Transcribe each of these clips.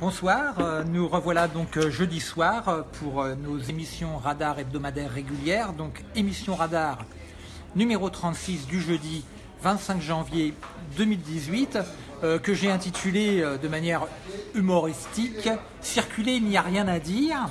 Bonsoir, euh, nous revoilà donc euh, jeudi soir euh, pour nos émissions radar hebdomadaires régulières. Donc émission radar numéro 36 du jeudi 25 janvier 2018 que j'ai intitulé de manière humoristique Circuler, il n'y a rien à dire.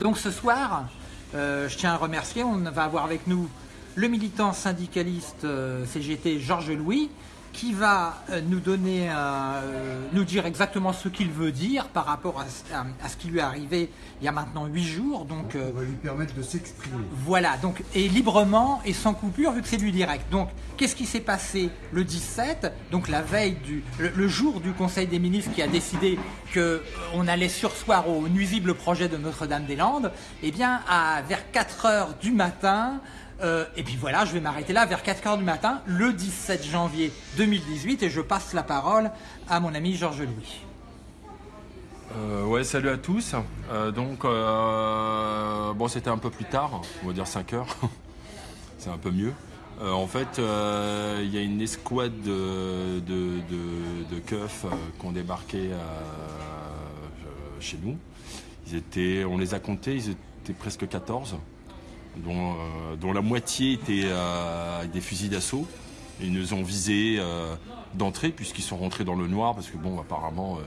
Donc ce soir, je tiens à remercier, on va avoir avec nous le militant syndicaliste CGT Georges Louis qui va euh, nous donner, euh, nous dire exactement ce qu'il veut dire par rapport à, ce qui lui est arrivé il y a maintenant huit jours. Donc, on va lui permettre de s'exprimer. Voilà, donc et librement et sans coupure vu que c'est du direct. Donc, qu'est-ce qui s'est passé le 17, donc la veille du, le, jour du Conseil des ministres qui a décidé que euh, on allait sursoir au nuisible projet de Notre-Dame-des-Landes Eh bien, à vers 4 heures du matin. Euh, et puis voilà, je vais m'arrêter là vers 4h du matin, le 17 janvier 2018, et je passe la parole à mon ami Georges Louis. Euh, ouais, salut à tous. Euh, donc, bon, c'était un peu plus tard, on va dire 5 h C'est un peu mieux. en fait, il y a une escouade de, de, keufs qui ont débarqué chez nous. Ils étaient, on les a comptés, ils étaient presque 14. Euh, dont, la moitié était euh, avec des fusils d'assaut. Ils nous ont visés euh, d'entrée puisqu'ils sont rentrés dans le noir parce que bon apparemment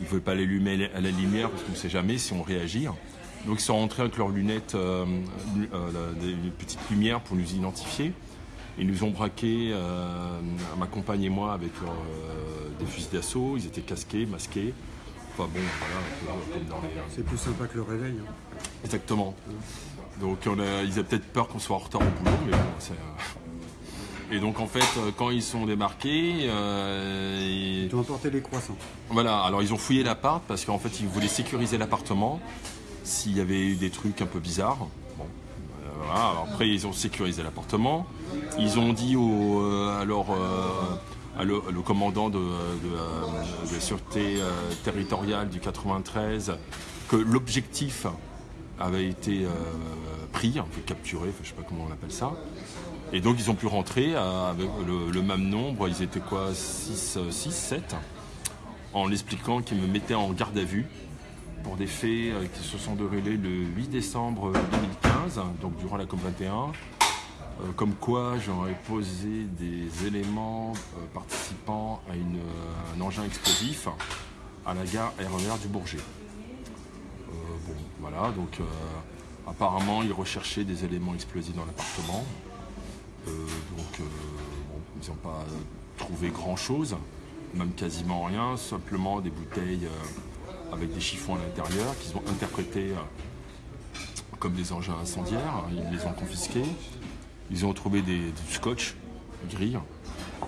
ils ne veulent pas l'allumer à la lumière parce qu'on ne sait jamais si on réagit. Donc ils sont rentrés avec leurs lunettes, une petite lumière pour nous identifier. Ils nous ont braqué, ma compagne et moi, avec des fusils d'assaut. Ils étaient casqués, masqués. Enfin bon, voilà, C'est plus sympa que le réveil. Hein. Exactement. Donc on a, ils avaient peut-être peur qu'on soit en retard au boulot, mais bon, c'est... Euh. Et donc en fait, euh, quand ils sont démarqués, euh, ils... ont emporté les croissants. Voilà, alors ils ont fouillé l'appart parce qu'en fait ils voulaient sécuriser l'appartement s'il y avait eu des trucs un peu bizarres. Bon, voilà. après ils ont sécurisé l'appartement. Ils ont dit au, alors, le, commandant de, de la sûreté territoriale du 93 que l'objectif avait été euh, pris, capturé, je ne sais pas comment on appelle ça. Et donc ils ont pu rentrer avec le, même nombre, ils étaient quoi 6, 6 7 en l'expliquant qu'ils me mettaient en garde à vue pour des faits euh, qui se sont déroulés le 8 décembre 2015, donc durant la COP21, euh, comme quoi j'aurais posé des éléments participant à un engin explosif à la gare RER du Bourget. Voilà, donc euh, apparemment ils recherchaient des éléments explosifs dans l'appartement. Euh, donc euh, ils n'ont pas trouvé grand chose, même quasiment rien, simplement des bouteilles avec des chiffons à l'intérieur qu'ils ont interprétés comme des engins incendiaires. Ils les ont confisqués. Ils ont trouvé des, du scotch gris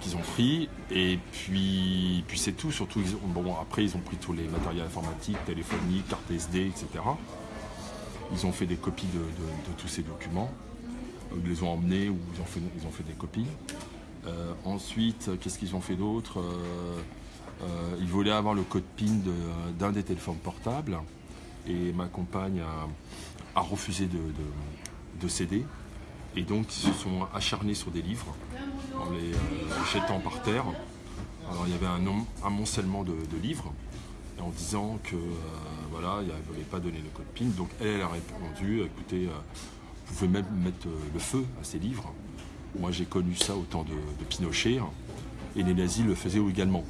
qu'ils ont pris et puis, puis c'est tout. Surtout, bon, après, ils ont pris tous les matériels informatiques, téléphoniques, cartes SD, etc. Ils ont fait des copies de, tous ces documents. Ils les ont emmenés ou ils ont fait, des copies. Euh, ensuite, qu'est-ce qu'ils ont fait d'autre? Euh, euh, Ils voulaient avoir le code PIN d'un des téléphones portables. Et ma compagne a, refusé de, céder. Et donc, ils se sont acharnés sur des livres en les jetant par terre. Alors, il y avait un, amoncellement de, de livres en disant que voilà, elle ne voulait pas donner le code PIN. Donc elle, a répondu, écoutez, euh, vous pouvez même mettre euh, le feu à ces livres. Moi j'ai connu ça au temps de, Pinochet, hein, et les nazis le faisaient également.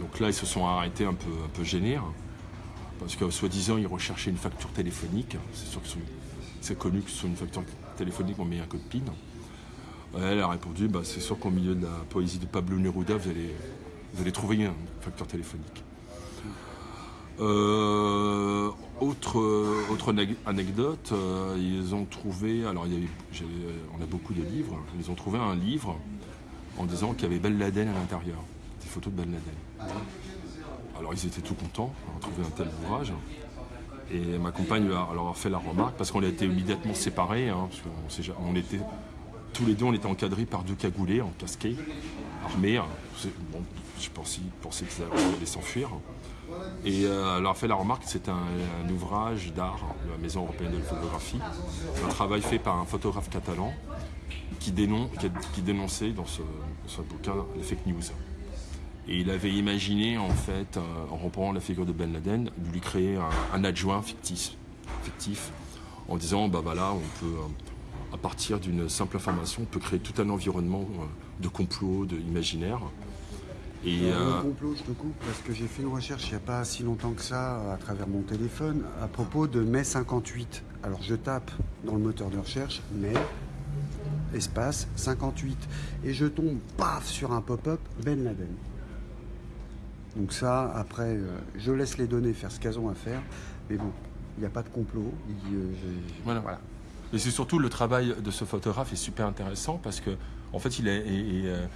Donc là ils se sont arrêtés un peu, un peu gênés, hein, parce que soi-disant ils recherchaient une facture téléphonique. C'est sûr que c'est connu que sur une facture téléphonique on met un code PIN. Elle a répondu, bah, c'est sûr qu'au milieu de la poésie de Pablo Neruda, vous allez, vous allez trouver une facture téléphonique. Euh, autre, anecdote, euh, ils ont trouvé, alors il y on a beaucoup de livres, ils ont trouvé un livre en disant qu'il y avait Ben Laden à l'intérieur, des photos de Ben Laden. Alors ils étaient tout contents d'avoir trouvé un tel ouvrage. Et ma compagne leur a fait la remarque, parce qu'on a été immédiatement séparés, hein, parce on, était, tous les deux on était encadrés par deux cagoulés en casquet, armés. Hein. Je pensais, pensais qu'ils allaient s'enfuir. Et euh, a fait la remarque que c'est un, ouvrage d'art de la Maison européenne de la photographie, un travail fait par un photographe catalan qui, dénonçait dans ce, bouquin les fake news. Et il avait imaginé, en fait, en reprenant la figure de Ben Laden, de lui créer un, adjoint fictif, en disant, bah voilà, on peut, à partir d'une simple information, on peut créer tout un environnement de complot, d'imaginaire. Et euh... complot, je te coupe, parce que j'ai fait une recherche il n'y a pas si longtemps que ça à travers mon téléphone à propos de mai 58. Alors je tape dans le moteur de recherche mai espace 58 et je tombe paf sur un pop-up Ben Laden. Donc ça, après, euh, je laisse les données faire ce qu'elles ont à faire, mais bon, il n'y a pas de complot. Euh, voilà, voilà. Et c'est surtout le travail de ce photographe est super intéressant parce que en fait, il est. Euh,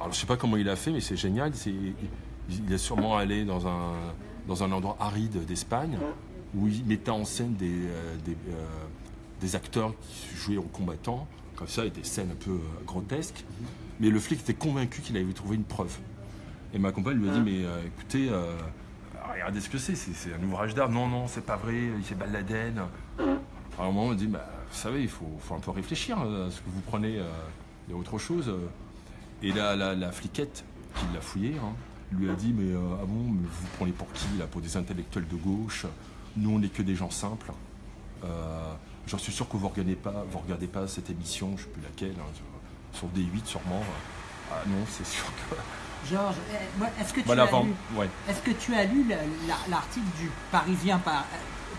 alors, je sais pas comment il a fait, mais c'est génial. il est sûrement allé dans un, dans un endroit aride d'Espagne où il mettait en scène des, euh, euh, des, acteurs qui jouaient aux combattants, comme ça, et des scènes un peu grotesques. Mais le flic était convaincu qu'il avait trouvé une preuve. Et ma compagne lui a dit Mais écoutez, regardez ce que c'est, c'est un ouvrage d'art. Non, non, c'est pas vrai, il s'est baladé. Alors, à un moment, on dit bah, Vous savez, il faut, faut, un peu réfléchir à ce que vous prenez il y a autre chose. Et la, la, fliquette qui l'a fouillé hein, lui a dit Mais euh, ah bon, mais vous prenez pour qui là Pour des intellectuels de gauche? Nous, on n'est que des gens simples. Euh, J'en suis sûr que vous ne regardez, pas, vous regardez pas cette émission, je ne sais plus laquelle, hein, sur D8 sûrement. Ah non, c'est sûr que. Georges, eh, est-ce que, tu as lu, est-ce que tu as lu l'article du Parisien par,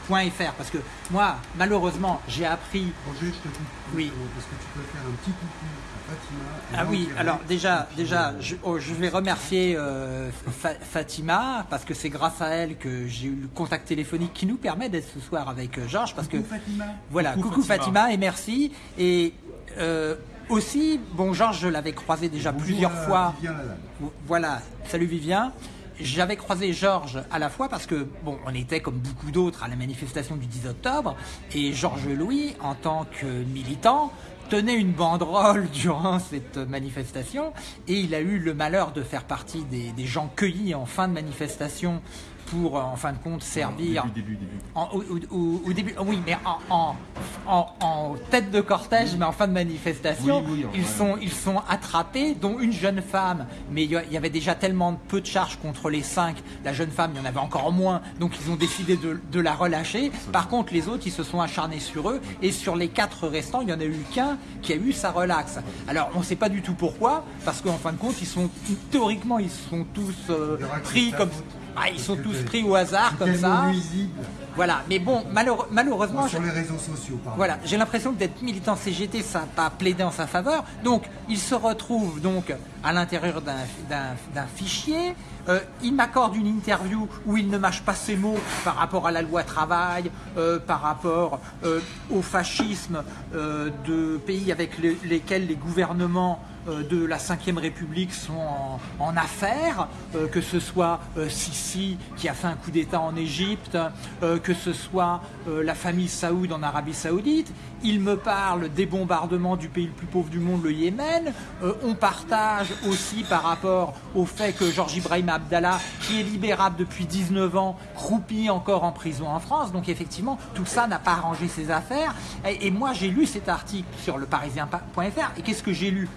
.fr parce que moi, malheureusement, j'ai appris. Roger, je te coupe. Oui. Parce que tu peux faire un petit coucou à Fatima. Ah oui, alors déjà, déjà, oh, je, vais remercier euh, Fatima parce que c'est grâce à elle que j'ai eu le contact téléphonique qui nous permet d'être ce soir avec euh, Georges. Parce coucou que Fatima. Voilà, coucou, Fatima. et merci. Et euh, aussi, bon, Georges, je l'avais croisé déjà plusieurs fois. Voilà, salut Vivien j'avais croisé Georges à la fois parce que, bon, on était comme beaucoup d'autres à la manifestation du 10 octobre, et Georges Louis, en tant que militant, tenait une banderole durant cette manifestation, et il a eu le malheur de faire partie des, des gens cueillis en fin de manifestation pour, euh, en fin de compte, servir. Au début, début, au, début. oui, mais en, en, tête de cortège, mais en fin de manifestation, ils, sont, ils sont attrapés, dont une jeune femme. Mais il y avait déjà tellement peu de charges contre les cinq. La jeune femme, il y en avait encore moins, donc ils ont décidé de, la relâcher. Par contre, les autres, ils se sont acharnés sur eux, et sur les quatre restants, il y en a eu qu'un qui a eu sa relaxe. Alors, on ne sait pas du tout pourquoi, parce qu'en fin de compte, ils sont théoriquement, ils sont tous euh, pris comme ah, ils sont tous pris au hasard comme ça. Voilà, mais bon, malheureusement. sur les réseaux sociaux, pardon. Voilà, j'ai l'impression que d'être militant CGT, ça n'a pas plaidé en sa faveur. Donc, il se retrouve donc à l'intérieur d'un fichier. Euh, il m'accorde une interview où il ne mâche pas ses mots par rapport à la loi travail, euh, par rapport euh, au fascisme de pays avec lesquels les gouvernements de la Ve République sont en, affaires, que ce soit Sisi qui a fait un coup d'État en Égypte, que ce soit la famille Saoud en Arabie Saoudite. Il me parle des bombardements du pays le plus pauvre du monde, le Yémen. on partage aussi par rapport au fait que Georges Ibrahim Abdallah, qui est libérable depuis 19 ans, croupit encore en prison en France. Donc effectivement, tout ça n'a pas arrangé ses affaires. Et, et moi, j'ai lu cet article sur le parisien.fr. Et qu'est-ce que j'ai lu?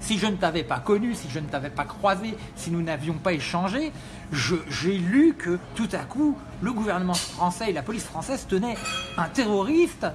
Si je ne t'avais pas connu, si je ne t'avais pas croisé, si nous n'avions pas échangé, j'ai lu que tout à coup, le gouvernement français et la police française tenaient un terroriste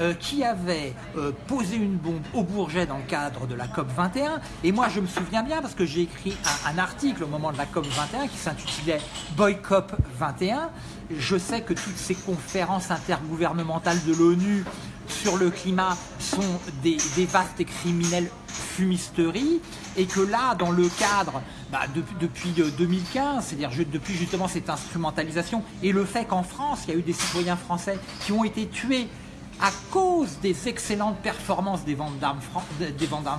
euh, qui avait euh, posé une bombe au Bourget dans le cadre de la COP 21. Et moi, je me souviens bien parce que j'ai écrit un, article au moment de la COP 21 qui s'intitulait Boycott 21. Je sais que toutes ces conférences intergouvernementales de l'ONU sur le climat sont des, vastes et criminelles fumisteries et que là, dans le cadre, bah, depuis 2015, euh, c'est-à-dire depuis justement cette instrumentalisation et le fait qu'en France, il y a eu des citoyens français qui ont été tués à cause des excellentes performances des ventes d'armes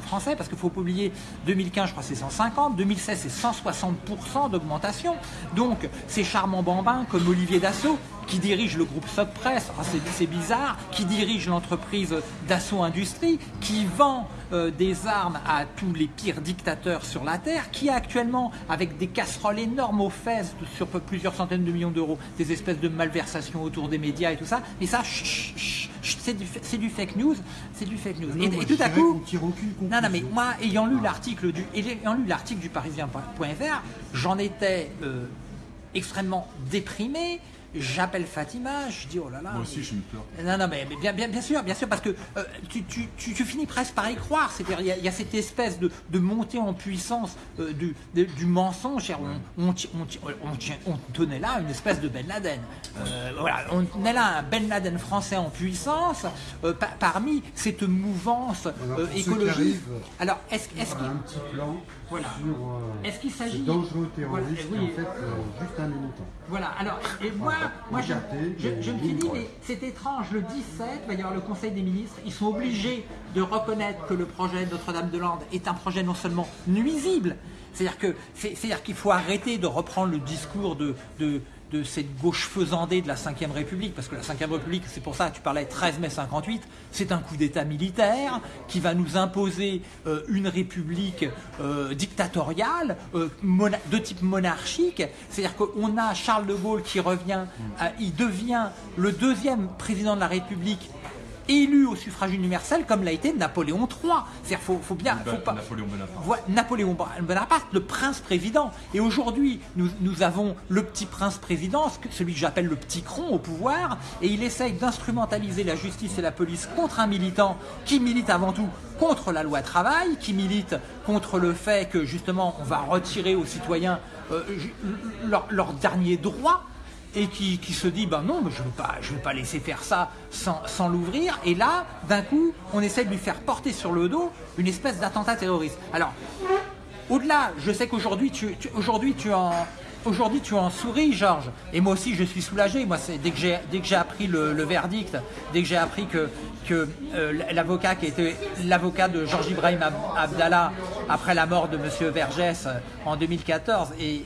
français, parce qu'il faut pas oublier, 2015, je crois c'est 150, 2016 c'est 160% d'augmentation. Donc ces charmants bambins comme Olivier Dassault, qui dirige le groupe Socpress, ah, c'est bizarre, qui dirige l'entreprise Dassault Industrie, qui vend euh, des armes à tous les pires dictateurs sur la Terre, qui a actuellement, avec des casseroles énormes aux fesses sur plusieurs centaines de millions d'euros, des espèces de malversations autour des médias et tout ça, et ça, c'est du, du, fake news, c'est du fake news. et, tout à coup, non, non, mais moi, ayant lu l'article du, ayant lu l'article du Parisien.fr, j'en étais euh, extrêmement déprimé j'appelle Fatima, je dis oh là là. Moi aussi, j'ai eu peur. Non, non, mais, bien, bien, bien sûr, bien sûr, parce que euh, tu, tu, tu, finis presque par y croire. C'est-à-dire, il y, a cette espèce de, de montée en puissance euh, du, du mensonge. On, on, on, on, tenait là une espèce de Ben Laden. Euh, voilà, on tenait là un Ben Laden français en puissance parmi cette mouvance écologique. Alors, est-ce qu'il. un petit plan voilà. Est-ce qu'il s'agit. dangereux terroriste, oui. en fait, juste un militant. Voilà, alors, et moi, moi, je, me suis dit, mais c'est étrange, le 17, il va y avoir le Conseil des ministres, ils sont obligés de reconnaître que le projet Notre-Dame-de-Lande est un projet non seulement nuisible, c'est-à-dire qu'il faut arrêter de reprendre le discours de, de, de cette gauche faisandée de la Ve République, parce que la Ve République, c'est pour ça que tu parlais 13 mai 58, c'est un coup d'État militaire qui va nous imposer euh, une république euh, dictatoriale euh, de type monarchique. C'est-à-dire qu'on a Charles de Gaulle qui revient, il devient le deuxième président de la République élu au suffrage universel comme l'a été Napoléon III. C'est-à-dire faut, faut bien, faut pas, Napoléon Bonaparte. Napoléon Bonaparte, le prince président. Et aujourd'hui, nous, nous, avons le petit prince président, celui que j'appelle le petit cron au pouvoir, et il essaye d'instrumentaliser la justice et la police contre un militant qui milite avant tout contre la loi travail, qui milite contre le fait que justement on va retirer aux citoyens euh, leurs leur derniers droits et qui, se dit ben non, mais je ne veux, pas, je veux pas laisser faire ça sans, l'ouvrir. Et là, d'un coup, on essaie de lui faire porter sur le dos une espèce d'attentat terroriste. Alors, au-delà, je sais qu'aujourd'hui, tu, aujourd'hui, tu en. Aujourd'hui, tu en souris, Georges. Et moi aussi, je suis soulagé. Moi, dès que j'ai dès que j'ai appris le, verdict, dès que j'ai appris que que euh, l'avocat qui était l'avocat de Georges Ibrahim Abdallah après la mort de Monsieur Vergès euh, en 2014 et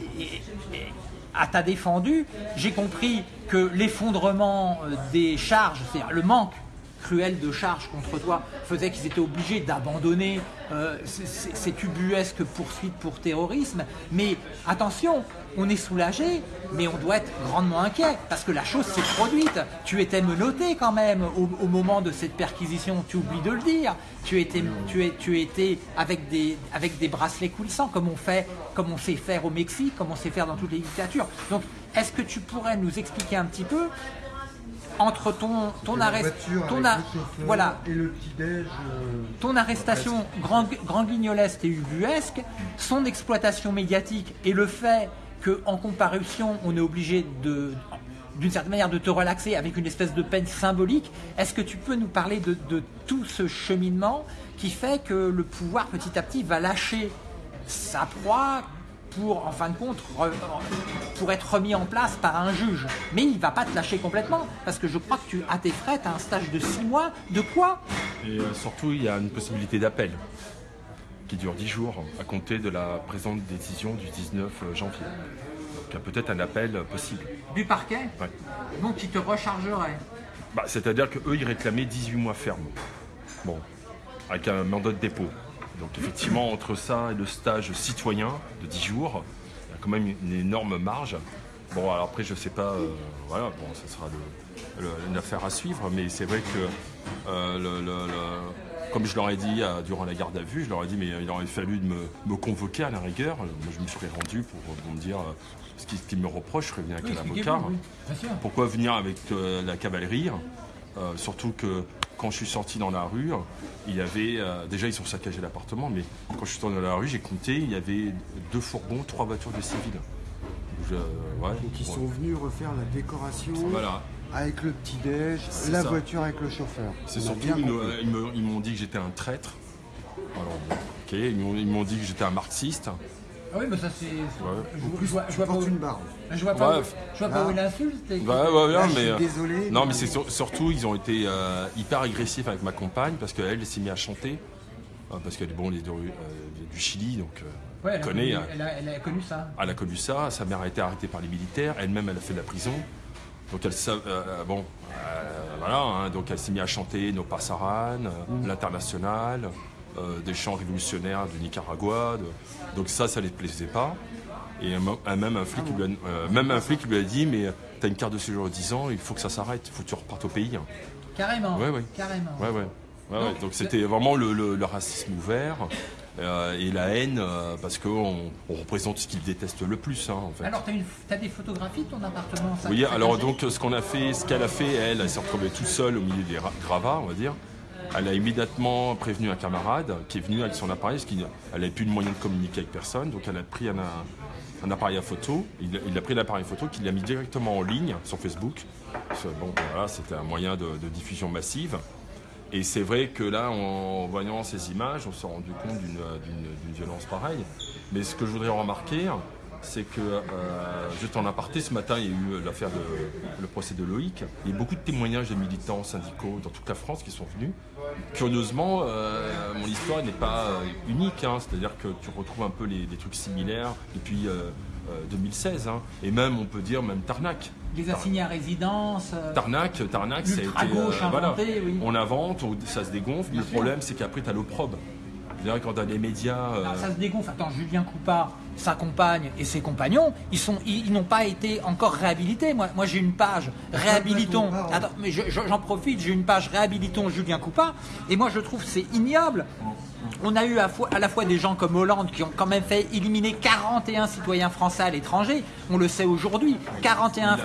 à ta défendu, j'ai compris que l'effondrement euh, des charges, c'est-à-dire le manque cruel de charges contre toi, faisait qu'ils étaient obligés d'abandonner euh, cette ubuesque poursuite pour terrorisme. Mais attention, on est soulagé, mais on doit être grandement inquiet, parce que la chose s'est produite. Tu étais menotté quand même au, moment de cette perquisition, tu oublies de le dire. Tu étais, tu es, tu étais avec, des, avec des bracelets coulissants, comme on, fait, comme on sait faire au Mexique, comme on sait faire dans toutes les dictatures. Donc, est-ce que tu pourrais nous expliquer un petit peu entre ton, ton arrestation, ton voilà, et le petit déj, euh, ton arrestation grand, grand guignolesque et ubuesque, son exploitation médiatique et le fait qu'en comparution, on est obligé d'une certaine manière de te relaxer avec une espèce de peine symbolique. Est-ce que tu peux nous parler de, tout ce cheminement qui fait que le pouvoir petit à petit va lâcher sa proie pour, en fin de compte, pour être remis en place par un juge? Mais il ne va pas te lâcher complètement, parce que je crois que tu, à tes frais, tu as un stage de six mois. De quoi? Et euh, surtout, il y a une possibilité d'appel qui dure 10 jours à compter de la présente décision du 19 euh, janvier. Donc il y a peut-être un appel possible. Du parquet? Oui. Donc qui te rechargerait bah, C'est-à-dire qu'eux, ils réclamaient 18 mois fermes. Bon, avec un mandat de dépôt. Donc effectivement, entre ça et le stage citoyen de 10 jours, il y a quand même une énorme marge. Bon, alors après, je sais pas, euh, voilà, bon, ça sera une affaire à suivre, mais c'est vrai que euh, comme je leur ai dit euh, durant la garde à vue, je leur ai dit, mais il aurait fallu de me, convoquer à la rigueur. Moi, je me suis rendu pour, me dire ce qu'ils me reprochent, je serais bien avec un avocat. Pourquoi venir avec la cavalerie Surtout que quand je suis sorti dans la rue, il y avait. Euh, déjà, ils ont saccagé l'appartement, mais quand je suis sorti dans la rue, j'ai compté, il y avait deux fourgons, trois voitures de civils. Donc, ils sont venus refaire la décoration. Avec le petit-déj, la voiture avec le chauffeur. C'est surtout, ils, m'ont dit que j'étais un traître. Alors, ok, ils m'ont dit que j'étais un marxiste. Ah oui, mais ça c'est. Ouais. Je, vois, je vois pas où... une barbe. Je vois pas, où, je vois pas où il insulte. Ouais, ouais, ouais, mais. Euh, désolé. Non, mais, c'est surtout, ils ont été euh, hyper agressifs avec ma compagne parce qu'elle s'est mise à chanter. Euh, parce qu'elle est bon, du, du Chili, donc. Ouais, elle, a connu, elle, a, connu ça. Elle a connu ça. Sa mère a été arrêtée par les militaires. Elle-même, elle a fait de la prison. Donc elle, bon, voilà, hein, donc elle s'est mise à chanter nos Passaran, mmh. l'international, des chants révolutionnaires du Nicaragua. donc ça, ça ne les plaisait pas. Et même un flic, lui a, même un flic lui a dit, mais tu as une carte de séjour de 10 ans, il faut que ça s'arrête, il faut que tu repartes au pays. Carrément. Ouais, ouais. Carrément. Ouais, ouais. donc c'était vraiment le, racisme ouvert euh, et la haine euh, parce qu'on on représente ce qu'ils détestent le plus. Hein, en fait. Alors tu as, des photographies de ton appartement Oui, alors donc ce qu'on a fait, ce qu'elle a fait, elle, elle s'est retrouvée toute seule au milieu des gravats, on va dire. Elle a immédiatement prévenu un camarade qui est venu avec son appareil, parce qu'elle n'avait plus de moyen de communiquer avec personne. Donc elle a pris un, un appareil à photo. Il, a pris l'appareil photo qu'il a mis directement en ligne sur Facebook. Bon, voilà, c'était un moyen de, diffusion massive. Et c'est vrai que là, en voyant ces images, on s'est rendu compte d'une violence pareille. Mais ce que je voudrais remarquer, c'est que, euh, juste en aparté, ce matin, il y a eu l'affaire de le procès de Loïc. Il y a beaucoup de témoignages de militants syndicaux dans toute la France qui sont venus. Curieusement, euh, mon histoire n'est pas euh, unique, hein. c'est-à-dire que tu retrouves un peu les, des trucs similaires depuis 2016, hein. et même, on peut dire, même Tarnac. Les assignés à résidence. Tarnac, Tarnac, ça a été. Gauche voilà, On invente, ça se dégonfle, mais le problème, c'est qu'après, tu as l'opprobe. C'est-à-dire quand tu as les médias. ça se dégonfle. Attends, Julien Coupa, sa compagne et ses compagnons, ils sont, ils, n'ont pas été encore réhabilités. Moi, moi j'ai une page réhabilitons. Attends, mais j'en profite, j'ai une page réhabilitons Julien Coupa, et moi je trouve c'est ignoble. On a eu à, à, la fois des gens comme Hollande qui ont quand même fait éliminer 41 citoyens français à l'étranger. On le sait aujourd'hui. 41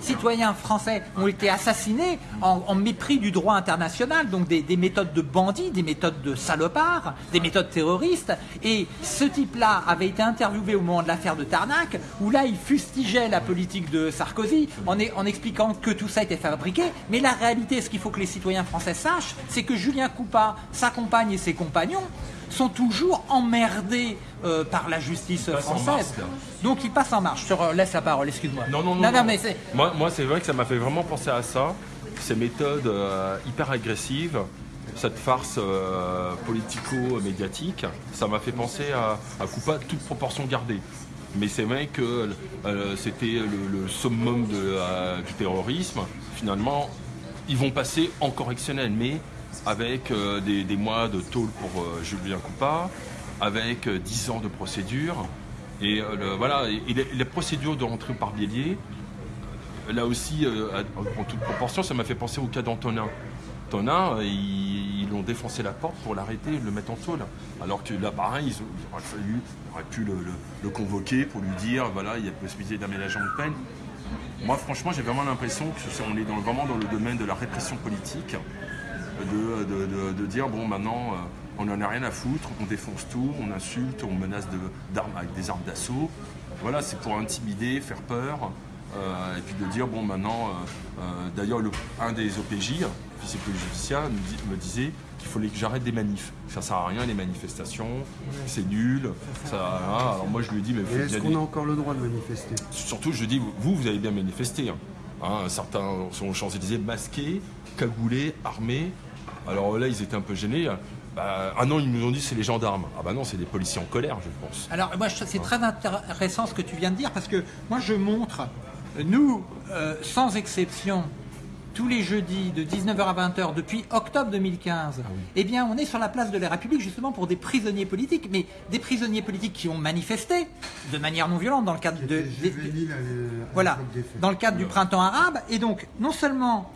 citoyens français ont été assassinés en, mépris du droit international. Donc des, des, méthodes de bandits, des méthodes de salopards, des méthodes terroristes. Et ce type-là avait été interviewé au moment de l'affaire de Tarnac, où là il fustigeait la politique de Sarkozy en, en expliquant que tout ça était fabriqué. Mais la réalité, ce qu'il faut que les citoyens français sachent, c'est que Julien Coupa, sa compagne et ses compagnons sont toujours emmerdés euh, par la justice française. Donc ils passent en marche. Je te laisse la parole, excuse-moi. Non, non, non. mais moi, moi c'est vrai que ça m'a fait vraiment penser à ça. Ces méthodes euh, hyper agressives, cette farce euh, politico-médiatique, ça m'a fait penser à, à Coupa, toute proportion gardée. Mais c'est vrai que c'était le, summum du terrorisme. Finalement, ils vont passer en correctionnel, mais avec euh, des, mois de tôle pour euh, Julien Coupa, avec 10 euh, ans de procédure. Et voilà, les, procédures de rentrée par Bélier, là aussi, en toute proportion, ça m'a fait penser au cas d'Antonin. Antonin, ils, ont défoncé la porte pour l'arrêter, le mettre en tôle. Alors que là, pareil, ils, auraient pu le, convoquer pour lui dire, voilà, il y a possibilité d'aménagement de peine. Moi, franchement, j'ai vraiment l'impression qu'on est dans, vraiment dans le domaine de la répression politique de, dire bon maintenant euh, on n'en a rien à foutre, on défonce tout, on insulte, on menace d'armes avec des armes d'assaut. Voilà, c'est pour intimider, faire peur. Euh, et puis de dire bon maintenant euh, d'ailleurs un des OPJ, officier police judiciaire, me disait qu'il fallait que j'arrête des manifs. Ça sert à rien les manifestations, c'est nul. Ça, alors moi je lui ai dit mais est-ce qu'on a encore le droit de manifester? Surtout je lui dis vous vous avez bien manifesté. Hein. Hein, certains sont aux Champs-Élysées masqués, cagoulés, armés. Alors là, ils étaient un peu gênés. Bah, ah non, ils nous ont dit c'est les gendarmes. Ah bah non, c'est des policiers en colère, je pense. Alors moi, c'est très intéressant ce que tu viens de dire parce que moi, je montre, nous, euh, sans exception, tous les jeudis de 19h à 20h depuis octobre 2015, ah eh bien, on est sur la place de la République justement pour des prisonniers politiques, mais des prisonniers politiques qui ont manifesté de manière non violente dans le cadre de, voilà, dans le cadre du printemps arabe. Et donc, non seulement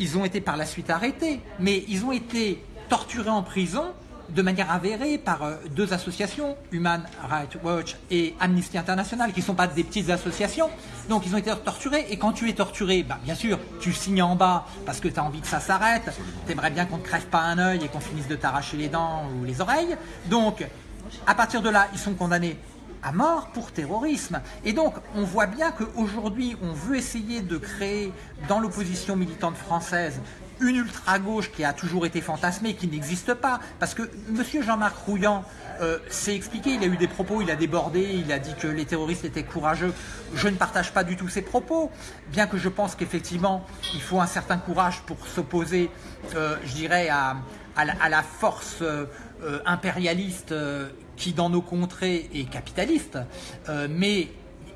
ils ont été par la suite arrêtés, mais ils ont été torturés en prison de manière avérée par euh, deux associations, Human Rights Watch et Amnesty International, qui ne sont pas des petites associations. Donc ils ont été torturés. Et quand tu es torturé, bah, bien sûr, tu signes en bas parce que tu as envie que ça s'arrête. Tu aimerais bien qu'on ne crève pas un œil et qu'on finisse de t'arracher les dents ou les oreilles. Donc, à partir de là, ils sont condamnés à mort pour terrorisme. Et donc, on voit bien qu'aujourd'hui, on veut essayer de créer dans l'opposition militante française une ultra-gauche qui a toujours été fantasmée, qui n'existe pas. Parce que M. Jean-Marc Rouillant euh, s'est expliqué, il a eu des propos, il a débordé, il a dit que les terroristes étaient courageux. Je ne partage pas du tout ces propos, bien que je pense qu'effectivement, il faut un certain courage pour s'opposer, euh, je dirais, à, la, force euh, impérialiste qui, dans nos contrées, est capitaliste. mais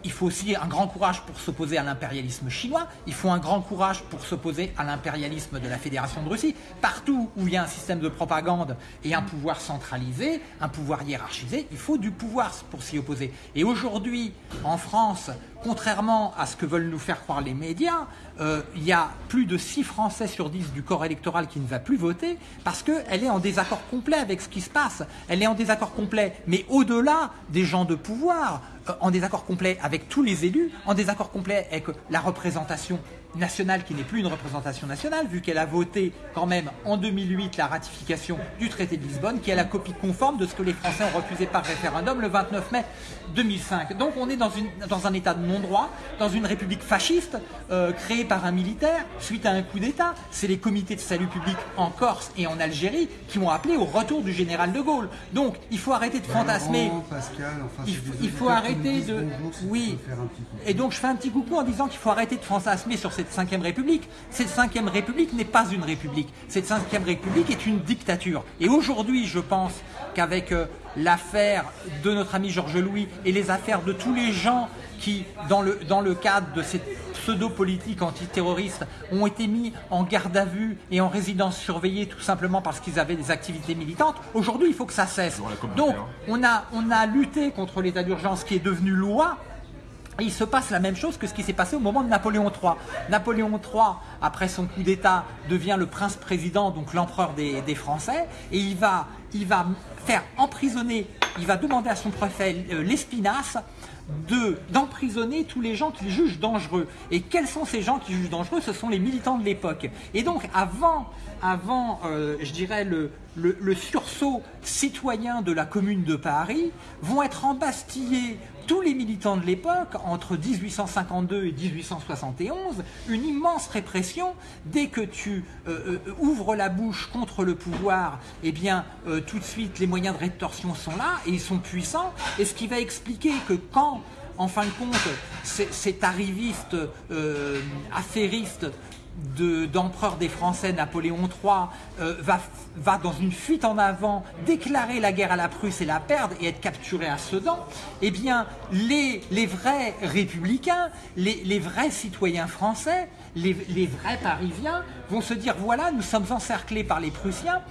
il faut aussi un grand courage pour s'opposer à l'impérialisme chinois, il faut un grand courage pour s'opposer à l'impérialisme de la Fédération de Russie. Partout où il y a un système de propagande et un pouvoir centralisé, un pouvoir hiérarchisé, il faut du pouvoir pour s'y opposer. Et aujourd'hui, en France, contrairement à ce que veulent nous faire croire les médias, euh, il y a plus de 6 Français sur 10 du corps électoral qui ne va plus voter parce qu'elle est en désaccord complet avec ce qui se passe. Elle est en désaccord complet, mais au-delà des gens de pouvoir, en désaccord complet avec tous les élus, en désaccord complet avec la représentation nationale qui n'est plus une représentation nationale, vu qu'elle a voté quand même en 2008 la ratification du traité de Lisbonne, qui est la copie conforme de ce que les Français ont refusé par référendum le 29 mai 2005. Donc on est dans, une, dans un état de non-droit, dans une république fasciste euh, créée par un militaire suite à un coup d'État. C'est les comités de salut public en Corse et en Algérie qui ont appelé au retour du général de Gaulle. Donc il faut arrêter de fantasmer. il, faut arrêter de... oui. Et donc je fais un petit coucou en disant qu'il faut arrêter de fantasmer sur cette cinquième République. Cette cinquième République n'est pas une République. Cette cinquième République est une dictature. Et aujourd'hui, je pense qu'avec euh, l'affaire de notre ami Georges Louis et les affaires de tous les gens qui, dans le, dans le cadre de cette pseudo-politique antiterroriste, ont été mis en garde à vue et en résidence surveillée tout simplement parce qu'ils avaient des activités militantes, aujourd'hui il faut que ça cesse. Donc on a, on a lutté contre l'état d'urgence qui est devenu loi, il se passe la même chose que ce qui s'est passé au moment de Napoléon III. Napoléon III, après son coup d'État, devient le prince-président, donc l'empereur des, Français, et il va, il faire emprisonner, il va demander à son préfet euh, l'Espinasse d'emprisonner tous les gens qu'il juge dangereux. Et quels sont ces gens qui jugent dangereux? Ce sont les militants de l'époque. Et donc avant, avant euh, je dirais, le, sursaut citoyen de la commune de Paris, vont être embastillés tous les militants de l'époque, entre 1852 et 1871, une immense répression. Dès que tu euh, euh, ouvres la bouche contre le pouvoir, eh bien, euh, tout de suite, les moyens de rétorsion sont là et ils sont puissants. Et ce qui va expliquer que quand en fin de compte, cet arriviste affairiste d'empereur des Français, Napoléon III, euh, va, va dans une fuite en avant déclarer la guerre à la Prusse et la perdre et être capturé à Sedan, eh bien, les, les vrais républicains, les, les, vrais citoyens français, les, les, vrais Parisiens vont se dire, voilà, nous sommes encerclés par les Prussiens,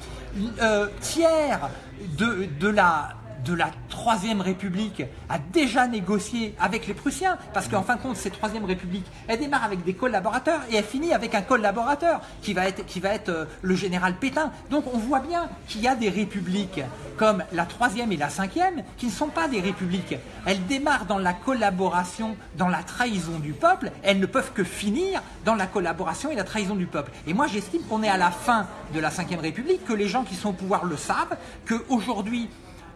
euh, tiers de, de la de la Troisième République a déjà négocié avec les Prussiens, parce qu'en fin de compte, cette Troisième République, elle démarre avec des collaborateurs et elle finit avec un collaborateur qui va être, qui va être euh, le général Pétain. Donc on voit bien qu'il y a des républiques comme la Troisième et la Cinquième qui ne sont pas des républiques. Elles démarrent dans la collaboration, dans la trahison du peuple, elles ne peuvent que finir dans la collaboration et la trahison du peuple. Et moi j'estime qu'on est à la fin de la Cinquième République, que les gens qui sont au pouvoir le savent, qu'aujourd'hui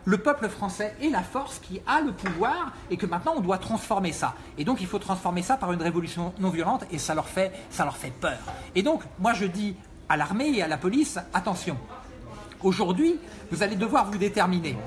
le peuple français est la force qui a le pouvoir et que maintenant on doit transformer ça. Et donc il faut transformer ça par une révolution non violente et ça leur fait, ça leur fait peur. Et donc moi je dis à l'armée et à la police, attention, aujourd'hui vous allez devoir vous déterminer.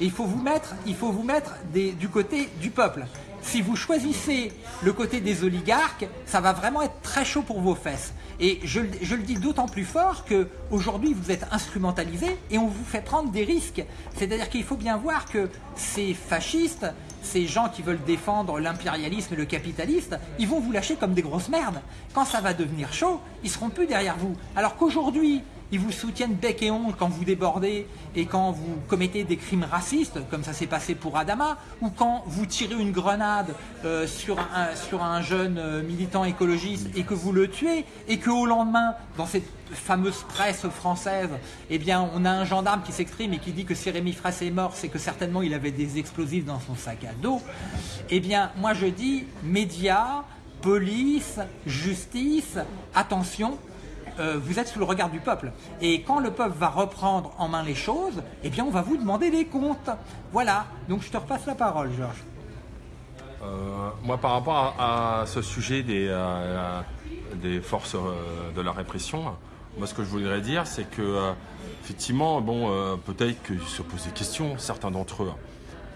Et il faut vous mettre, il faut vous mettre du côté du peuple. Si vous choisissez le côté des oligarques, ça va vraiment être très chaud pour vos fesses. Et je, le dis d'autant plus fort qu'aujourd'hui, vous êtes instrumentalisé et on vous fait prendre des risques. C'est-à-dire qu'il faut bien voir que ces fascistes, ces gens qui veulent défendre l'impérialisme et le capitaliste, ils vont vous lâcher comme des grosses merdes. Quand ça va devenir chaud, ils seront plus derrière vous. Alors qu'aujourd'hui, ils vous soutiennent bec et ongle quand vous débordez et quand vous commettez des crimes racistes, comme ça s'est passé pour Adama, ou quand vous tirez une grenade euh, sur, un, jeune euh, militant écologiste et que vous le tuez, et qu'au lendemain, dans cette fameuse presse française, eh on a un gendarme qui s'exprime et qui dit que si Rémi est mort, c'est que certainement il avait des explosifs dans son sac à dos. Eh bien, moi je dis, médias, police, justice, attention, euh, vous êtes sous le regard du peuple. Et quand le peuple va reprendre en main les choses, eh bien on va vous demander des comptes. Voilà, donc je te repasse la parole Georges. Euh, moi par rapport à, ce sujet des, euh, des forces de la répression, moi ce que je voudrais dire c'est que effectivement, bon, peut-être qu'ils se posent des questions, certains d'entre eux.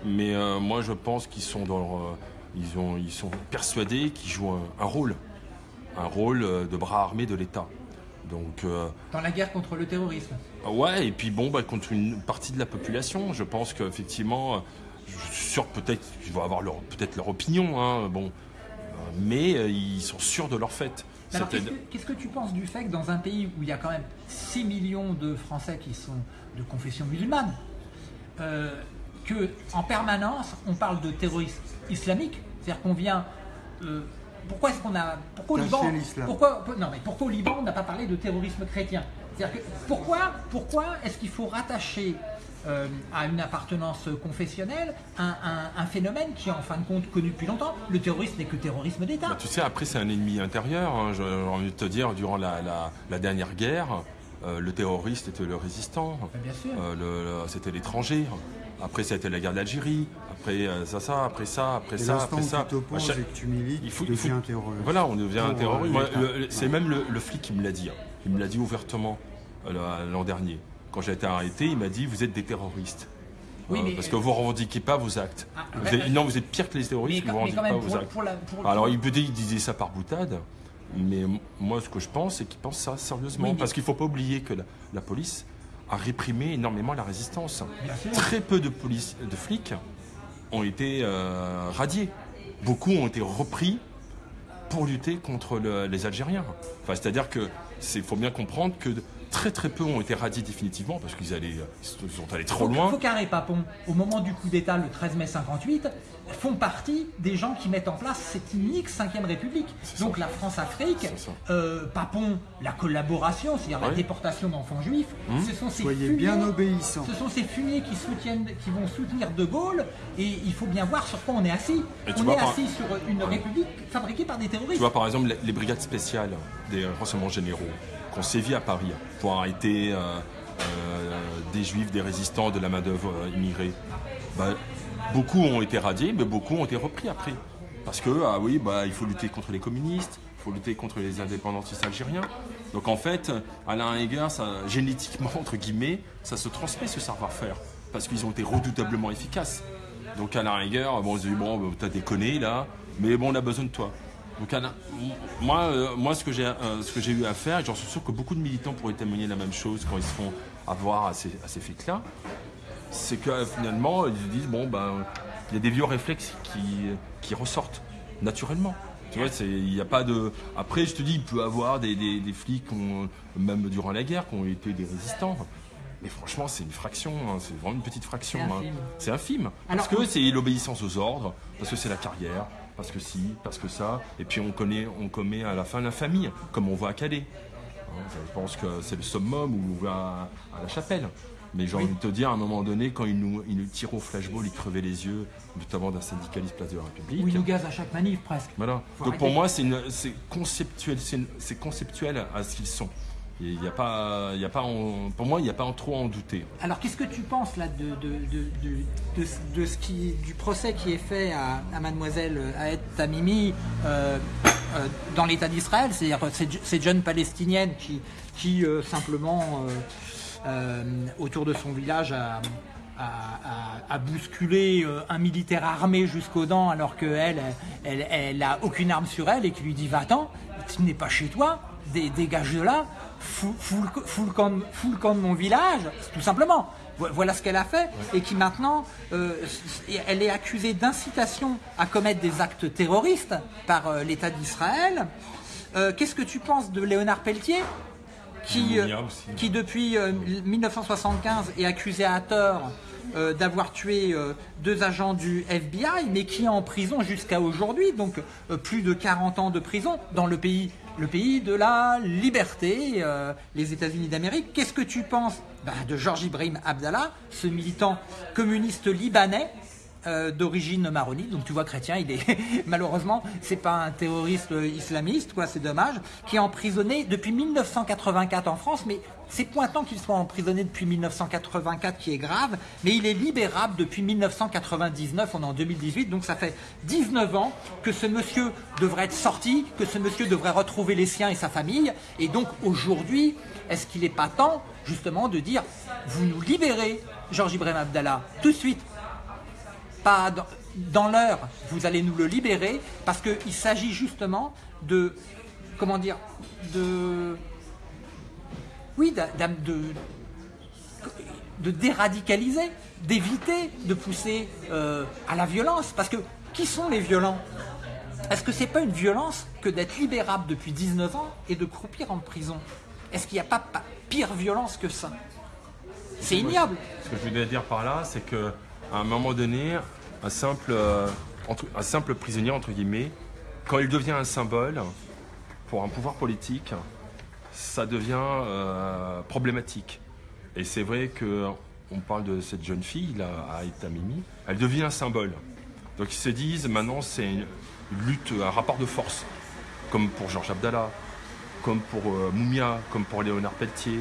Mais moi je pense qu'ils sont dans ils, ont, ils sont persuadés qu'ils jouent un, un rôle, un rôle de bras armés de l'État. Donc, euh, Dans la guerre contre le terrorisme Ouais, et puis bon, bah, contre une partie de la population. Je pense qu'effectivement, je suis sûr peut-être qu'ils vont avoir peut-être leur opinion, hein, bon, mais ils sont sûrs de leur fait. Qu'est-ce que, tu penses du fait que dans un pays où il y a quand même 6 millions de Français qui sont de confession musulmane, euh, que en permanence on parle de terrorisme islamique, c'est-à-dire qu'on vient. Euh, pourquoi est-ce qu'on a pourquoi au Liban pourquoi non mais pourquoi au Liban on n'a pas parlé de terrorisme chrétien? C'est-à-dire que pourquoi pourquoi est-ce qu'il faut rattacher euh, à une appartenance confessionnelle un, phénomène qui est en fin de compte connu depuis longtemps? Le terrorisme n'est que terrorisme d'État. Bah, tu sais, après c'est un ennemi intérieur. Hein. J'ai envie de te dire, durant la, dernière guerre, euh, le terroriste était le résistant. Bien sûr. Euh, c'était l'étranger. Après, ça a été la guerre d'Algérie. Après, ça, ça, après ça, après ça, après ça. Tu chaque... et que tu milites, il faut, tu deviens un terroriste. Voilà, on devient un terroriste. C'est même le, flic qui me l'a dit. Hein. Il me l'a dit ouvertement l'an dernier. Quand j'ai été arrêté, il m'a dit Vous êtes des terroristes. Oui, euh, parce que vous ne revendiquez pas vos actes. Ah, non, vous êtes pire que les terroristes, vous ne revendiquez pas vos actes. Alors, il disait ça par boutade, mais moi, ce que je pense, c'est qu'il pense ça sérieusement. Parce qu'il ne faut pas oublier que la, police a réprimé énormément la résistance. Très peu de, police, de flics ont été euh, radiés. Beaucoup ont été repris pour lutter contre les Algériens. Enfin, C'est-à-dire qu'il faut bien comprendre que Très très peu ont été radiés définitivement parce qu'ils allaient, ils sont allés trop loin. Faucard et Papon, au moment du coup d'État le 13 mai 58, font partie des gens qui mettent en place cette unique 5ème République. Donc la France-Afrique, euh, Papon, la collaboration, c'est-à-dire la déportation d'enfants juifs, hum. ce sont ces fumiers, bien obéissants. Ce sont ces fumiers qui, soutiennent, qui vont soutenir De Gaulle et il faut bien voir sur quoi on est assis. on est assis sur une République fabriquée par des terroristes. Tu vois par exemple les, brigades spéciales des renseignements généraux qui ont sévi à Paris pour arrêter euh, euh, des juifs, des résistants, de la main-d'œuvre immigrée. Bah, Beaucoup ont été radiés, mais beaucoup ont été repris après. Parce que, ah oui, bah, il faut lutter contre les communistes, il faut lutter contre les indépendantistes algériens. Donc en fait, Alain Heger, ça, génétiquement, entre guillemets, ça se transmet ce savoir-faire. Parce qu'ils ont été redoutablement efficaces. Donc Alain Heger, bon, on se dit, bon, bah, t'as déconné là, mais bon, on a besoin de toi. Donc Alain, moi, euh, moi, ce que j'ai euh, ce que j'ai eu à faire, et j'en suis sûr que beaucoup de militants pourraient témoigner la même chose quand ils se font avoir à ces, à ces là c'est que finalement, ils disent bon, ben, il y a des vieux réflexes qui, qui ressortent naturellement. Tu vois, il n'y a pas de. Après, je te dis, il peut y avoir des, des, flics, même durant la guerre, qui ont été des résistants. Mais franchement, c'est une fraction, hein, c'est vraiment une petite fraction. C'est infime. Hein. parce que c'est l'obéissance aux ordres, parce que c'est la carrière, parce que si, parce que ça. Et puis on connaît, on commet à la fin la famille, comme on voit à Calais. Hein, je pense que c'est le summum où on va à la chapelle. Mais j'ai envie de te dire, à un moment donné, quand ils nous, ils nous tirent au flashball, ils crevaient les yeux, notamment d'un syndicaliste place de la République. Oui, ils nous gazent à chaque manif presque. Voilà. Donc pour moi, c'est conceptuel, c'est conceptuel à ce qu'ils sont. Il y a pas, il y a pas pour moi, il n'y a pas en trop à en douter. Alors, qu'est-ce que tu penses là de, de, de, ce qui, du procès qui est fait à, Mademoiselle Aed Tamimi euh, euh, dans l'État d'Israël? C'est-à-dire ces jeunes palestiniennes qui, qui euh, simplement euh, autour de son village à, bousculer euh, un militaire armé jusqu'aux dents alors qu'elle, elle, elle, a aucune arme sur elle et qui lui dit va-t'en, tu n'es pas chez toi, dégage de là, fous, le camp, de mon village, tout simplement. Voilà ce qu'elle a fait et qui maintenant, euh, elle est accusée d'incitation à commettre des actes terroristes par l'État d'Israël. Qu'est-ce que tu penses de Léonard Pelletier? Qui, euh, qui depuis 1975 euh, est accusé à tort euh, d'avoir tué deux agents du FBI, mais qui est en prison jusqu'à aujourd'hui, donc plus de 40 ans de prison dans le pays, le pays de la liberté, les États-Unis d'Amérique. Qu'est-ce que tu penses bah, de Georges Ibrahim Abdallah, ce militant communiste libanais euh, d'origine maronite, donc tu vois chrétien, il est malheureusement c'est pas un terroriste islamiste, quoi, c'est dommage, qui est emprisonné depuis 1984 en France, mais c'est pointant qu'il soit emprisonné depuis 1984 qui est grave, mais il est libérable depuis 1999, on est en 2018, donc ça fait 19 ans que ce monsieur devrait être sorti, que ce monsieur devrait retrouver les siens et sa famille, et donc aujourd'hui, est-ce qu'il n'est pas temps justement de dire, vous nous libérez, Georges Ibrahim Abdallah, tout de suite, pas dans, l'heure, vous allez nous le libérer, parce qu'il s'agit justement de, comment dire, de, oui, de, de déradicaliser, d'éviter de pousser euh, à la violence. Parce que qui sont les violents? Est-ce que c'est pas une violence que d'être libérable depuis 19 ans et de croupir en prison? Est-ce qu'il n'y a pas, pire violence que ça? C'est ignoble. Ce que je voulais dire par là, c'est que à un moment donné, un simple, euh, un simple prisonnier, entre guillemets, quand il devient un symbole pour un pouvoir politique, ça devient euh, problématique. Et c'est vrai que on parle de cette jeune fille là, à Etamimi, elle devient un symbole. Donc ils se disent maintenant c'est une lutte, un rapport de force, comme pour Georges Abdallah, comme pour euh, Moumia, comme pour Léonard Pelletier,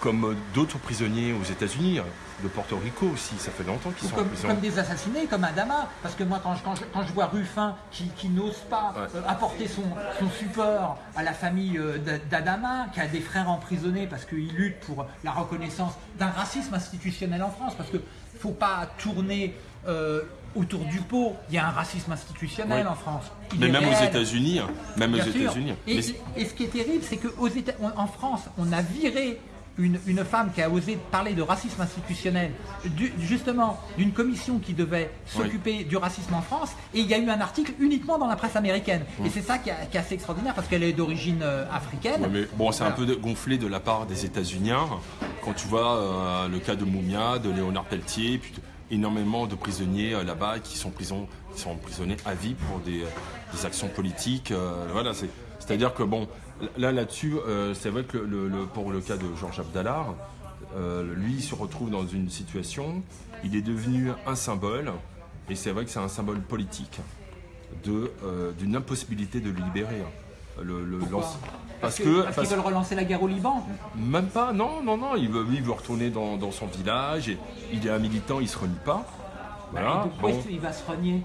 comme d'autres prisonniers aux États-Unis, de Porto Rico aussi, ça fait longtemps qu'ils sont comme, en prison. Comme des assassinés, comme Adama, parce que moi quand je, quand je, vois Ruffin qui, n'ose pas euh, apporter son, son, support à la famille euh, d'Adama, qui a des frères emprisonnés parce qu'il lutte pour la reconnaissance d'un racisme institutionnel en France, parce qu'il ne faut pas tourner euh, autour du pot, il y a un racisme institutionnel en France. mais même aux États-Unis, hein. même aux États-Unis. Et, et, ce qui est terrible, c'est qu'en France, on a viré une, femme qui a osé parler de racisme institutionnel, justement d'une commission qui devait s'occuper du racisme en France, et il y a eu un article uniquement dans la presse américaine. Et c'est ça qui, est assez extraordinaire parce qu'elle est d'origine euh, africaine. mais bon, c'est un peu gonflé de la part des États-Unis quand tu vois euh, le cas de Moumia, de Léonard Pelletier, puis énormément de prisonniers euh, là-bas qui sont, prison, qui sont emprisonnés à vie pour des, actions politiques. voilà, c'est-à-dire que bon, Là, là-dessus, euh, c'est vrai que pour le cas de Georges Abdallah, euh, lui, il se retrouve dans une situation, il est devenu un symbole, et c'est vrai que c'est un symbole politique euh, d'une impossibilité de le libérer. Le, parce, qu'ils veulent relancer la guerre au Liban Même pas, non, non, non. Il veut, il veut retourner dans, son village. Et il est un militant, il se renie pas. Voilà. pourquoi il va se renier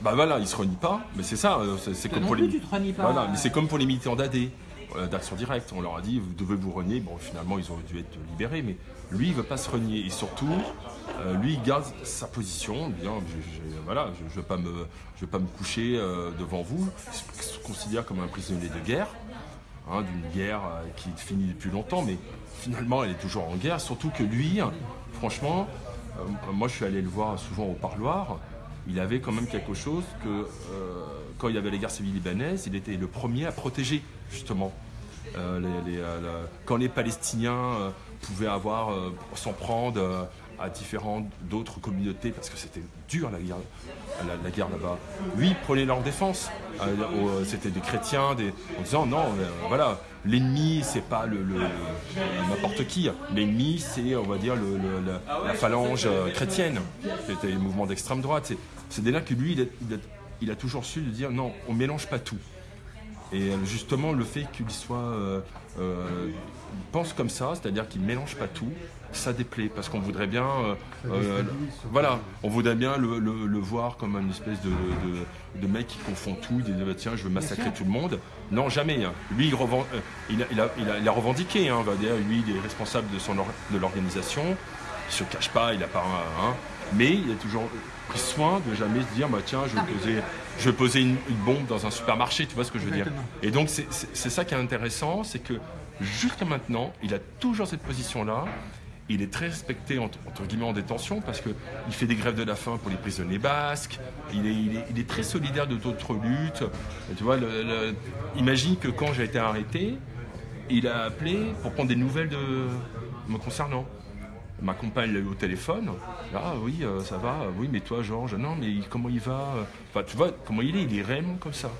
Bah voilà, il se renie pas. Mais c'est ça. C'est comme pour les. Voilà, mais c'est comme pour les militants d'AD. Euh, d'action directe. On leur a dit, vous devez vous renier. Bon, finalement, ils ont dû être libérés, mais lui, il veut pas se renier. Et surtout, euh, lui, il garde sa position. Bien, je, voilà, je ne veux, pas me, je pas me coucher euh, devant vous. Il se considère comme un prisonnier de guerre, hein, d'une guerre qui finit depuis longtemps, mais finalement, elle est toujours en guerre. Surtout que lui, franchement, moi, je suis allé le voir souvent au parloir. Il avait quand même quelque chose que quand il y avait les guerres civiles libanaises, il était le premier à protéger justement. Euh, euh, quand les Palestiniens euh, pouvaient avoir, s'en prendre à différentes d'autres communautés, parce que c'était dur la guerre, là-bas. Lui, prenait leur défense. c'était des chrétiens, des, en disant non, voilà, l'ennemi c'est pas le, n'importe qui. L'ennemi c'est, on va dire, la, phalange chrétienne. C'était le mouvement d'extrême droite. C'est, dès là que lui, il a, toujours su dire non, on mélange pas tout. Et euh, justement, le fait qu'il soit euh, euh, pense comme ça, c'est-à-dire qu'il ne mélange pas tout, ça déplaît parce qu'on voudrait bien, voilà, on voudrait bien le, voir comme une espèce de, mec qui confond tout, il dit bah, tiens, je veux massacrer tout le monde. Non, jamais. Hein. Lui, il, il, a, revendiqué, hein, on va dire, lui, il est responsable de, son, de l'organisation. Il se cache pas, il n'a pas un, hein. mais il a toujours pris soin de jamais se dire bah tiens, je vais poser je vais poser une, bombe dans un supermarché, tu vois ce que je veux dire Et donc c'est ça qui est intéressant, c'est que jusqu'à maintenant, il a toujours cette position-là. Il est très respecté entre, guillemets en détention parce qu'il fait des grèves de la faim pour les prisonniers basques. Il est, il est, très solidaire de d'autres luttes. tu vois, imagine que quand j'ai été arrêté, il a appelé pour prendre des nouvelles de me concernant. Ma compagne l'a eu au téléphone. Ah oui, euh, ça va. Oui, mais toi, Georges, non, mais comment il va? Enfin, tu vois, comment il est? Il est réellement comme ça.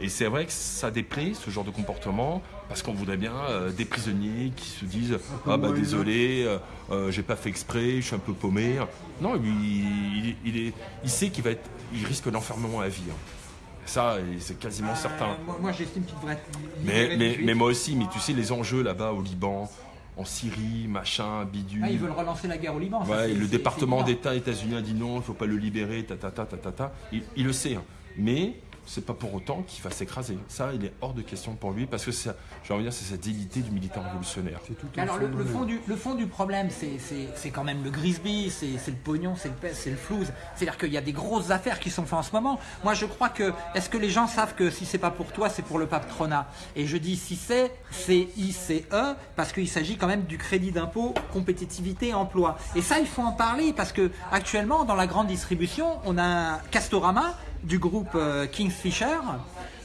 Et c'est vrai que ça déplaît, ce genre de comportement, parce qu'on voudrait bien euh, des prisonniers qui se disent Ah bah désolé, euh, j'ai pas fait exprès, je suis un peu paumé. Non, lui, il, est, il sait qu'il va être, il risque l'enfermement à vie. Hein. Ça, c'est quasiment certain. Moi, j'estime qu'il devrait être. Mais, mais, mais, moi aussi, mais tu sais, les enjeux là-bas au Liban, en Syrie, machin, bidule. Ah, ils veulent relancer la guerre au Liban. Ouais, le département d'État états-unien dit non, il ne faut pas le libérer, ta ta ta ta ta. Il, il le sait, hein. mais c'est pas pour autant qu'il va s'écraser. Ça, il est hors de question pour lui parce que j'ai envie de dire, c'est cette dignité du militant révolutionnaire. Alors le, fond du, le fond du problème, c'est quand même le Grisby, c'est le pognon, c'est le c'est le flouze. C'est-à-dire qu'il y a des grosses affaires qui sont faites en ce moment. Moi, je crois que est-ce que les gens savent que si c'est pas pour toi, c'est pour le patronat Et je dis si c'est, c'est I-C-E parce qu'il s'agit quand même du crédit d'impôt, compétitivité, emploi. Et ça, il faut en parler parce que actuellement, dans la grande distribution, on a Castorama du groupe euh, Kingfisher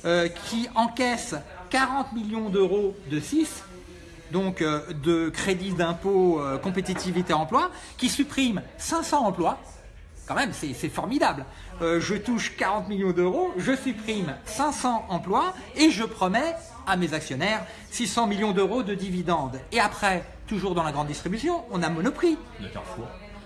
euh, qui encaisse 40 millions d'euros de 6 donc euh, de crédit d'impôt compétitivité emploi qui supprime 500 emplois. Quand même c'est formidable. Je touche 40 millions d'euros je supprime 500 emplois et je promets à mes actionnaires 600 millions d'euros de dividendes. Et après toujours dans la grande distribution on a Monoprix.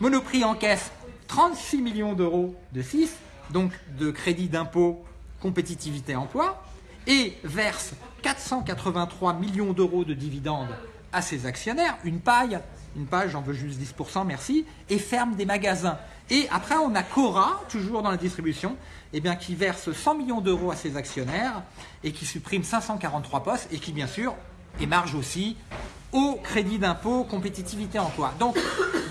Monoprix encaisse 36 millions d'euros de 6 donc de crédit d'impôt compétitivité emploi, et verse 483 millions d'euros de dividendes à ses actionnaires, une paille, une paille, j'en veux juste 10%, merci, et ferme des magasins. Et après, on a Cora, toujours dans la distribution, eh bien, qui verse 100 millions d'euros à ses actionnaires et qui supprime 543 postes et qui, bien sûr, émarge aussi au crédit d'impôt compétitivité emploi. Donc,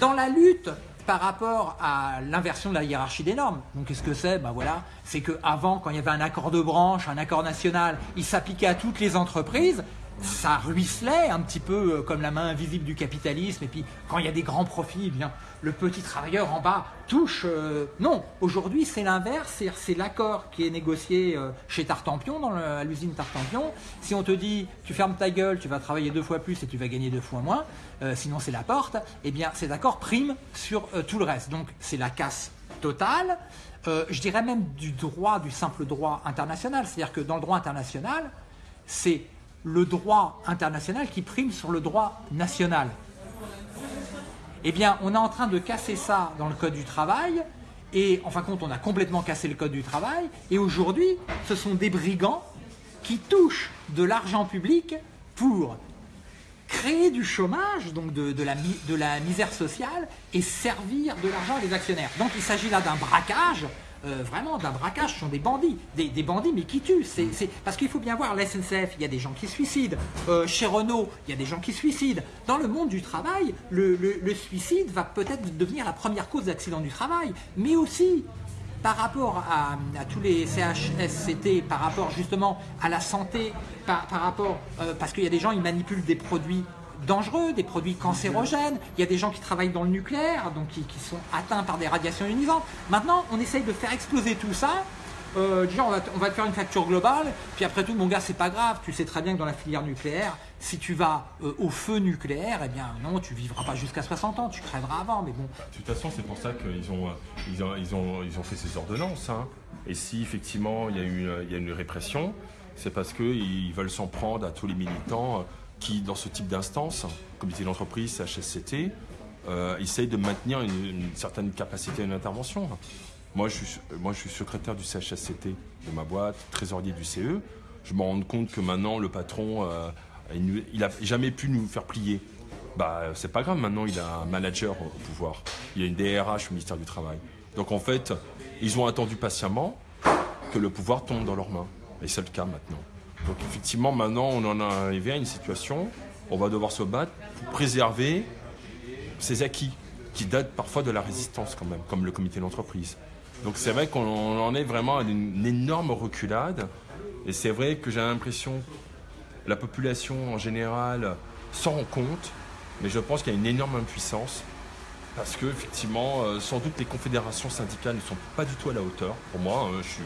dans la lutte par rapport à l'inversion de la hiérarchie des normes. Donc qu'est-ce que c'est? Ben voilà, C'est qu'avant, quand il y avait un accord de branche, un accord national, il s'appliquait à toutes les entreprises ça ruisselait un petit peu euh, comme la main invisible du capitalisme. Et puis, quand il y a des grands profits, eh bien, le petit travailleur en bas touche. Euh, non, aujourd'hui, c'est l'inverse. C'est l'accord qui est négocié euh, chez Tartampion, dans à l'usine Tartampion. Si on te dit, tu fermes ta gueule, tu vas travailler deux fois plus et tu vas gagner deux fois moins, sinon c'est la porte, eh bien, cet accord prime sur tout le reste. Donc, c'est la casse totale. je dirais même du droit, du simple droit international. C'est-à-dire que dans le droit international, c'est le droit international qui prime sur le droit national. Eh bien, on est en train de casser ça dans le Code du travail, et en fin de compte, on a complètement cassé le Code du travail, et aujourd'hui, ce sont des brigands qui touchent de l'argent public pour créer du chômage, donc de, la, de la misère sociale, et servir de l'argent à des actionnaires. Donc il s'agit là d'un braquage euh, vraiment d'un braquage, sont des bandits, des, bandits mais qui tuent. Parce qu'il faut bien voir, la SNCF, il y a des gens qui suicident, euh, chez Renault, il y a des gens qui suicident. Dans le monde du travail, le, suicide va peut-être devenir la première cause d'accident du travail, mais aussi par rapport à, tous les CHSCT, par rapport justement à la santé, par, rapport, euh, parce qu'il y a des gens, ils manipulent des produits dangereux, des produits cancérogènes. Il y a des gens qui travaillent dans le nucléaire, donc qui, sont atteints par des radiations ionisantes. Maintenant, on essaye de faire exploser tout ça. Euh, déjà, on va, te faire une facture globale. Puis après tout, mon gars, c'est pas grave. Tu sais très bien que dans la filière nucléaire, si tu vas euh, au feu nucléaire, eh bien non, tu vivras pas jusqu'à 60 ans. Tu crèveras avant. Mais bon. De toute façon, c'est pour ça qu'ils ont, ils ont, ils ont, ils ont, fait ces ordonnances. Hein. Et si effectivement il y a, eu, il y a une répression, c'est parce qu'ils veulent s'en prendre à tous les militants qui, dans ce type d'instance, comité d'entreprise, CHSCT, euh, essaye de maintenir une, certaine capacité d'intervention. Moi je, suis, moi, je suis secrétaire du CHSCT de ma boîte, trésorier du CE. Je me rends compte que maintenant, le patron, euh, il n'a jamais pu nous faire plier. Bah, c'est pas grave, maintenant, il a un manager au pouvoir. Il a une DRH au ministère du Travail. Donc, en fait, ils ont attendu patiemment que le pouvoir tombe dans leurs mains. Et c'est le cas maintenant. Donc effectivement, maintenant, on en est arrivé à une situation où on va devoir se battre pour préserver ces acquis qui datent parfois de la résistance quand même, comme le comité d'entreprise. Donc c'est vrai qu'on en est vraiment à une énorme reculade. Et c'est vrai que j'ai l'impression que la population en général s'en rend compte, mais je pense qu'il y a une énorme impuissance parce que effectivement, euh, sans doute les confédérations syndicales ne sont pas du tout à la hauteur. Pour moi, hein, je suis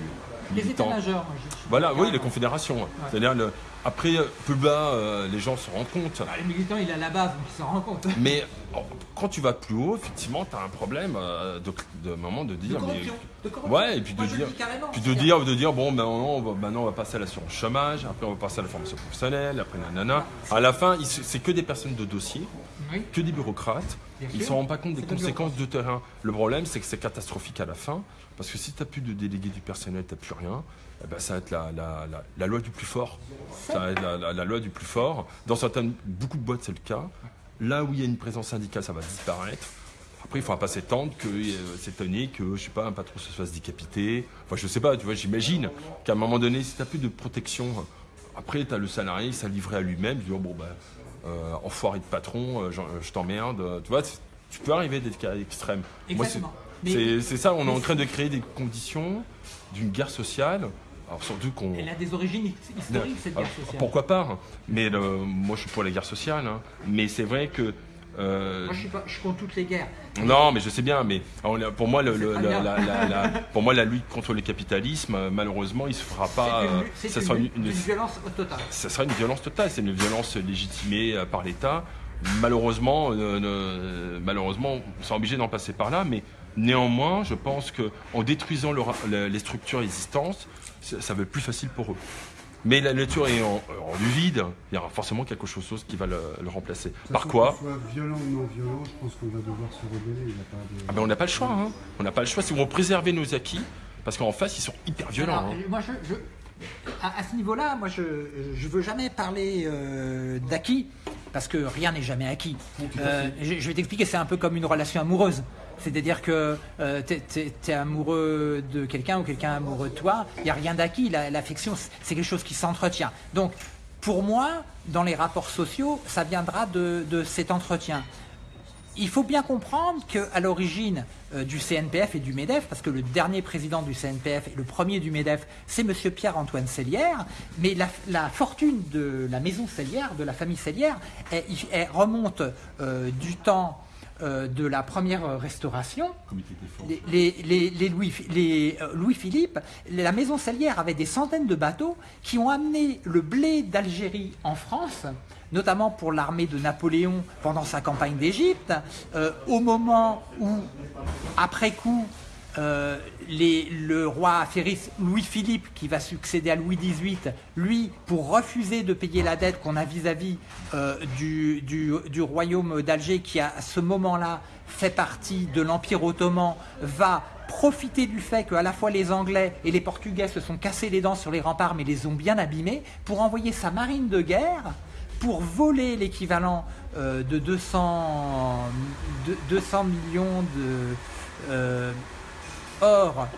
les états-majors. Voilà, oui, les confédérations. C'est-à-dire, le... après, euh, plus bas, euh, les gens se rendent compte. Bah, les militants, il à la base, donc ils s'en rendent compte. Mais oh, quand tu vas plus haut, effectivement, tu as un problème euh, de, de, moment de dire. De mais... Ouais, et puis de dire. Puis de dire, de dire, bon, maintenant on, va, maintenant, on va passer à l'assurance chômage, après, on va passer à la formation professionnelle, après, nanana. À la fin, c'est que des personnes de dossier, que des bureaucrates. ils ne se rendent pas compte des conséquences de terrain. Le problème, c'est que c'est catastrophique à la fin. Parce que si tu n'as plus de délégués du personnel, tu n'as plus rien, eh ben, ça va être la, loi du plus fort. Ça va être la, loi du plus fort. Dans certaines, beaucoup de boîtes, c'est le cas. Là où il y a une présence syndicale, ça va disparaître. Après, il ne faudra pas s'étendre, que, euh, que, je sais pas, un patron se fasse décapiter. Enfin, je sais pas, tu vois, j'imagine qu'à un moment donné, si tu n'as plus de protection, après, tu as le salarié, il s'est livré à lui-même, dit, oh, bon, euh, enfoiré de patron, euh, je, t'emmerde. Tu vois, tu peux arriver à des cas. Exactement. C'est ça, on est en train de créer des conditions d'une guerre sociale. Alors surtout qu'on. Elle a des origines historiques, cette guerre sociale. Pourquoi pas Mais moi, je suis pour la guerre sociale. Hein. Mais c'est vrai que euh, moi, je suis, pas, je contre toutes les guerres. Non, mais je sais bien, mais pour moi, le, la, pour moi, la lutte contre le capitalisme, malheureusement, il se fera pas. C'est une, euh, une, violence totale. Ça sera une violence totale. C'est une violence légitimée euh, par l'État. Malheureusement, malheureusement, on sera obligé d'en passer par là, mais néanmoins, je pense qu'en détruisant les structures existantes, ça va être plus facile pour eux. Mais la nature est en, du vide, il y aura forcément quelque chose qui va le, remplacer. Par quoi soit violent ou non violent, je pense qu'on va devoir se rebeller. Ah ben on n'a pas le choix. Hein. On n'a pas le choix si on veut préserver nos acquis, parce qu'en face, ils sont hyper violents. Hein. Moi, je, à, ce niveau-là, moi, je ne veux jamais parler euh, d'acquis, parce que rien n'est jamais acquis. Euh, je, je vais t'expliquer, c'est un peu comme une relation amoureuse. C'est-à-dire que euh, tu es, amoureux de quelqu'un ou quelqu'un amoureux de toi, il n'y a rien d'acquis. L'affection, c'est quelque chose qui s'entretient. Donc, pour moi, dans les rapports sociaux, ça viendra de, cet entretien. Il faut bien comprendre qu'à l'origine euh, du CNPF et du MEDEF, parce que le dernier président du CNPF et le premier du MEDEF, c'est M. Pierre-Antoine Cellière, mais la, fortune de la maison Cellière, de la famille Cellière, elle, remonte euh, du temps euh, de la première restauration, les, Louis, euh, Louis, Philippe, la maison Salière avait des centaines de bateaux qui ont amené le blé d'Algérie en France, notamment pour l'armée de Napoléon pendant sa campagne d'Égypte, euh, au moment où, après coup, euh, le roi affairiste Louis-Philippe, qui va succéder à Louis XVIII, lui, pour refuser de payer la dette qu'on a vis-à-vis euh, du, royaume d'Alger, qui à ce moment-là fait partie de l'Empire ottoman, va profiter du fait qu'à la fois les Anglais et les Portugais se sont cassés les dents sur les remparts, mais les ont bien abîmés, pour envoyer sa marine de guerre pour voler l'équivalent euh, de 200, 200 millions de or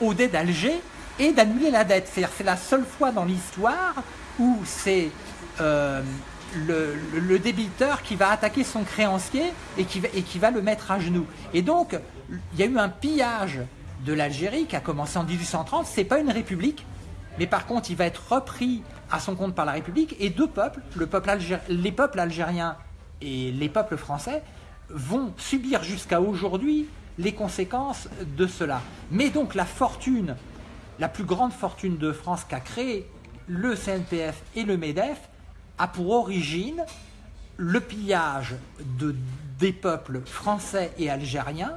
au dé d'Alger et d'annuler la dette. C'est la seule fois dans l'histoire où c'est euh, le, débiteur qui va attaquer son créancier et qui, va, et le mettre à genoux. Et donc, il y a eu un pillage de l'Algérie qui a commencé en 1830. C'est pas une république, mais par contre, il va être repris à son compte par la République et deux peuples, le peuple les peuples algériens et les peuples français, vont subir jusqu'à aujourd'hui les conséquences de cela. Mais donc la fortune, la plus grande fortune de France qu'a créé le CNPF et le MEDEF a pour origine le pillage de, des peuples français et algériens.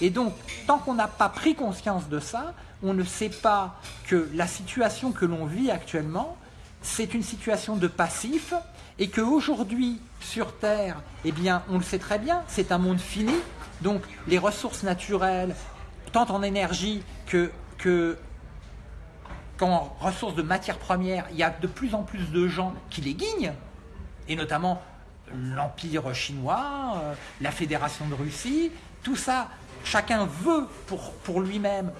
Et donc, tant qu'on n'a pas pris conscience de ça, on ne sait pas que la situation que l'on vit actuellement, c'est une situation de passif et qu'aujourd'hui, sur Terre, eh bien, on le sait très bien, c'est un monde fini, donc les ressources naturelles, tant en énergie que, qu'en ressources de matières premières, il y a de plus en plus de gens qui les guignent, et notamment l'Empire chinois, euh, la Fédération de Russie, tout ça, chacun veut pour, lui-même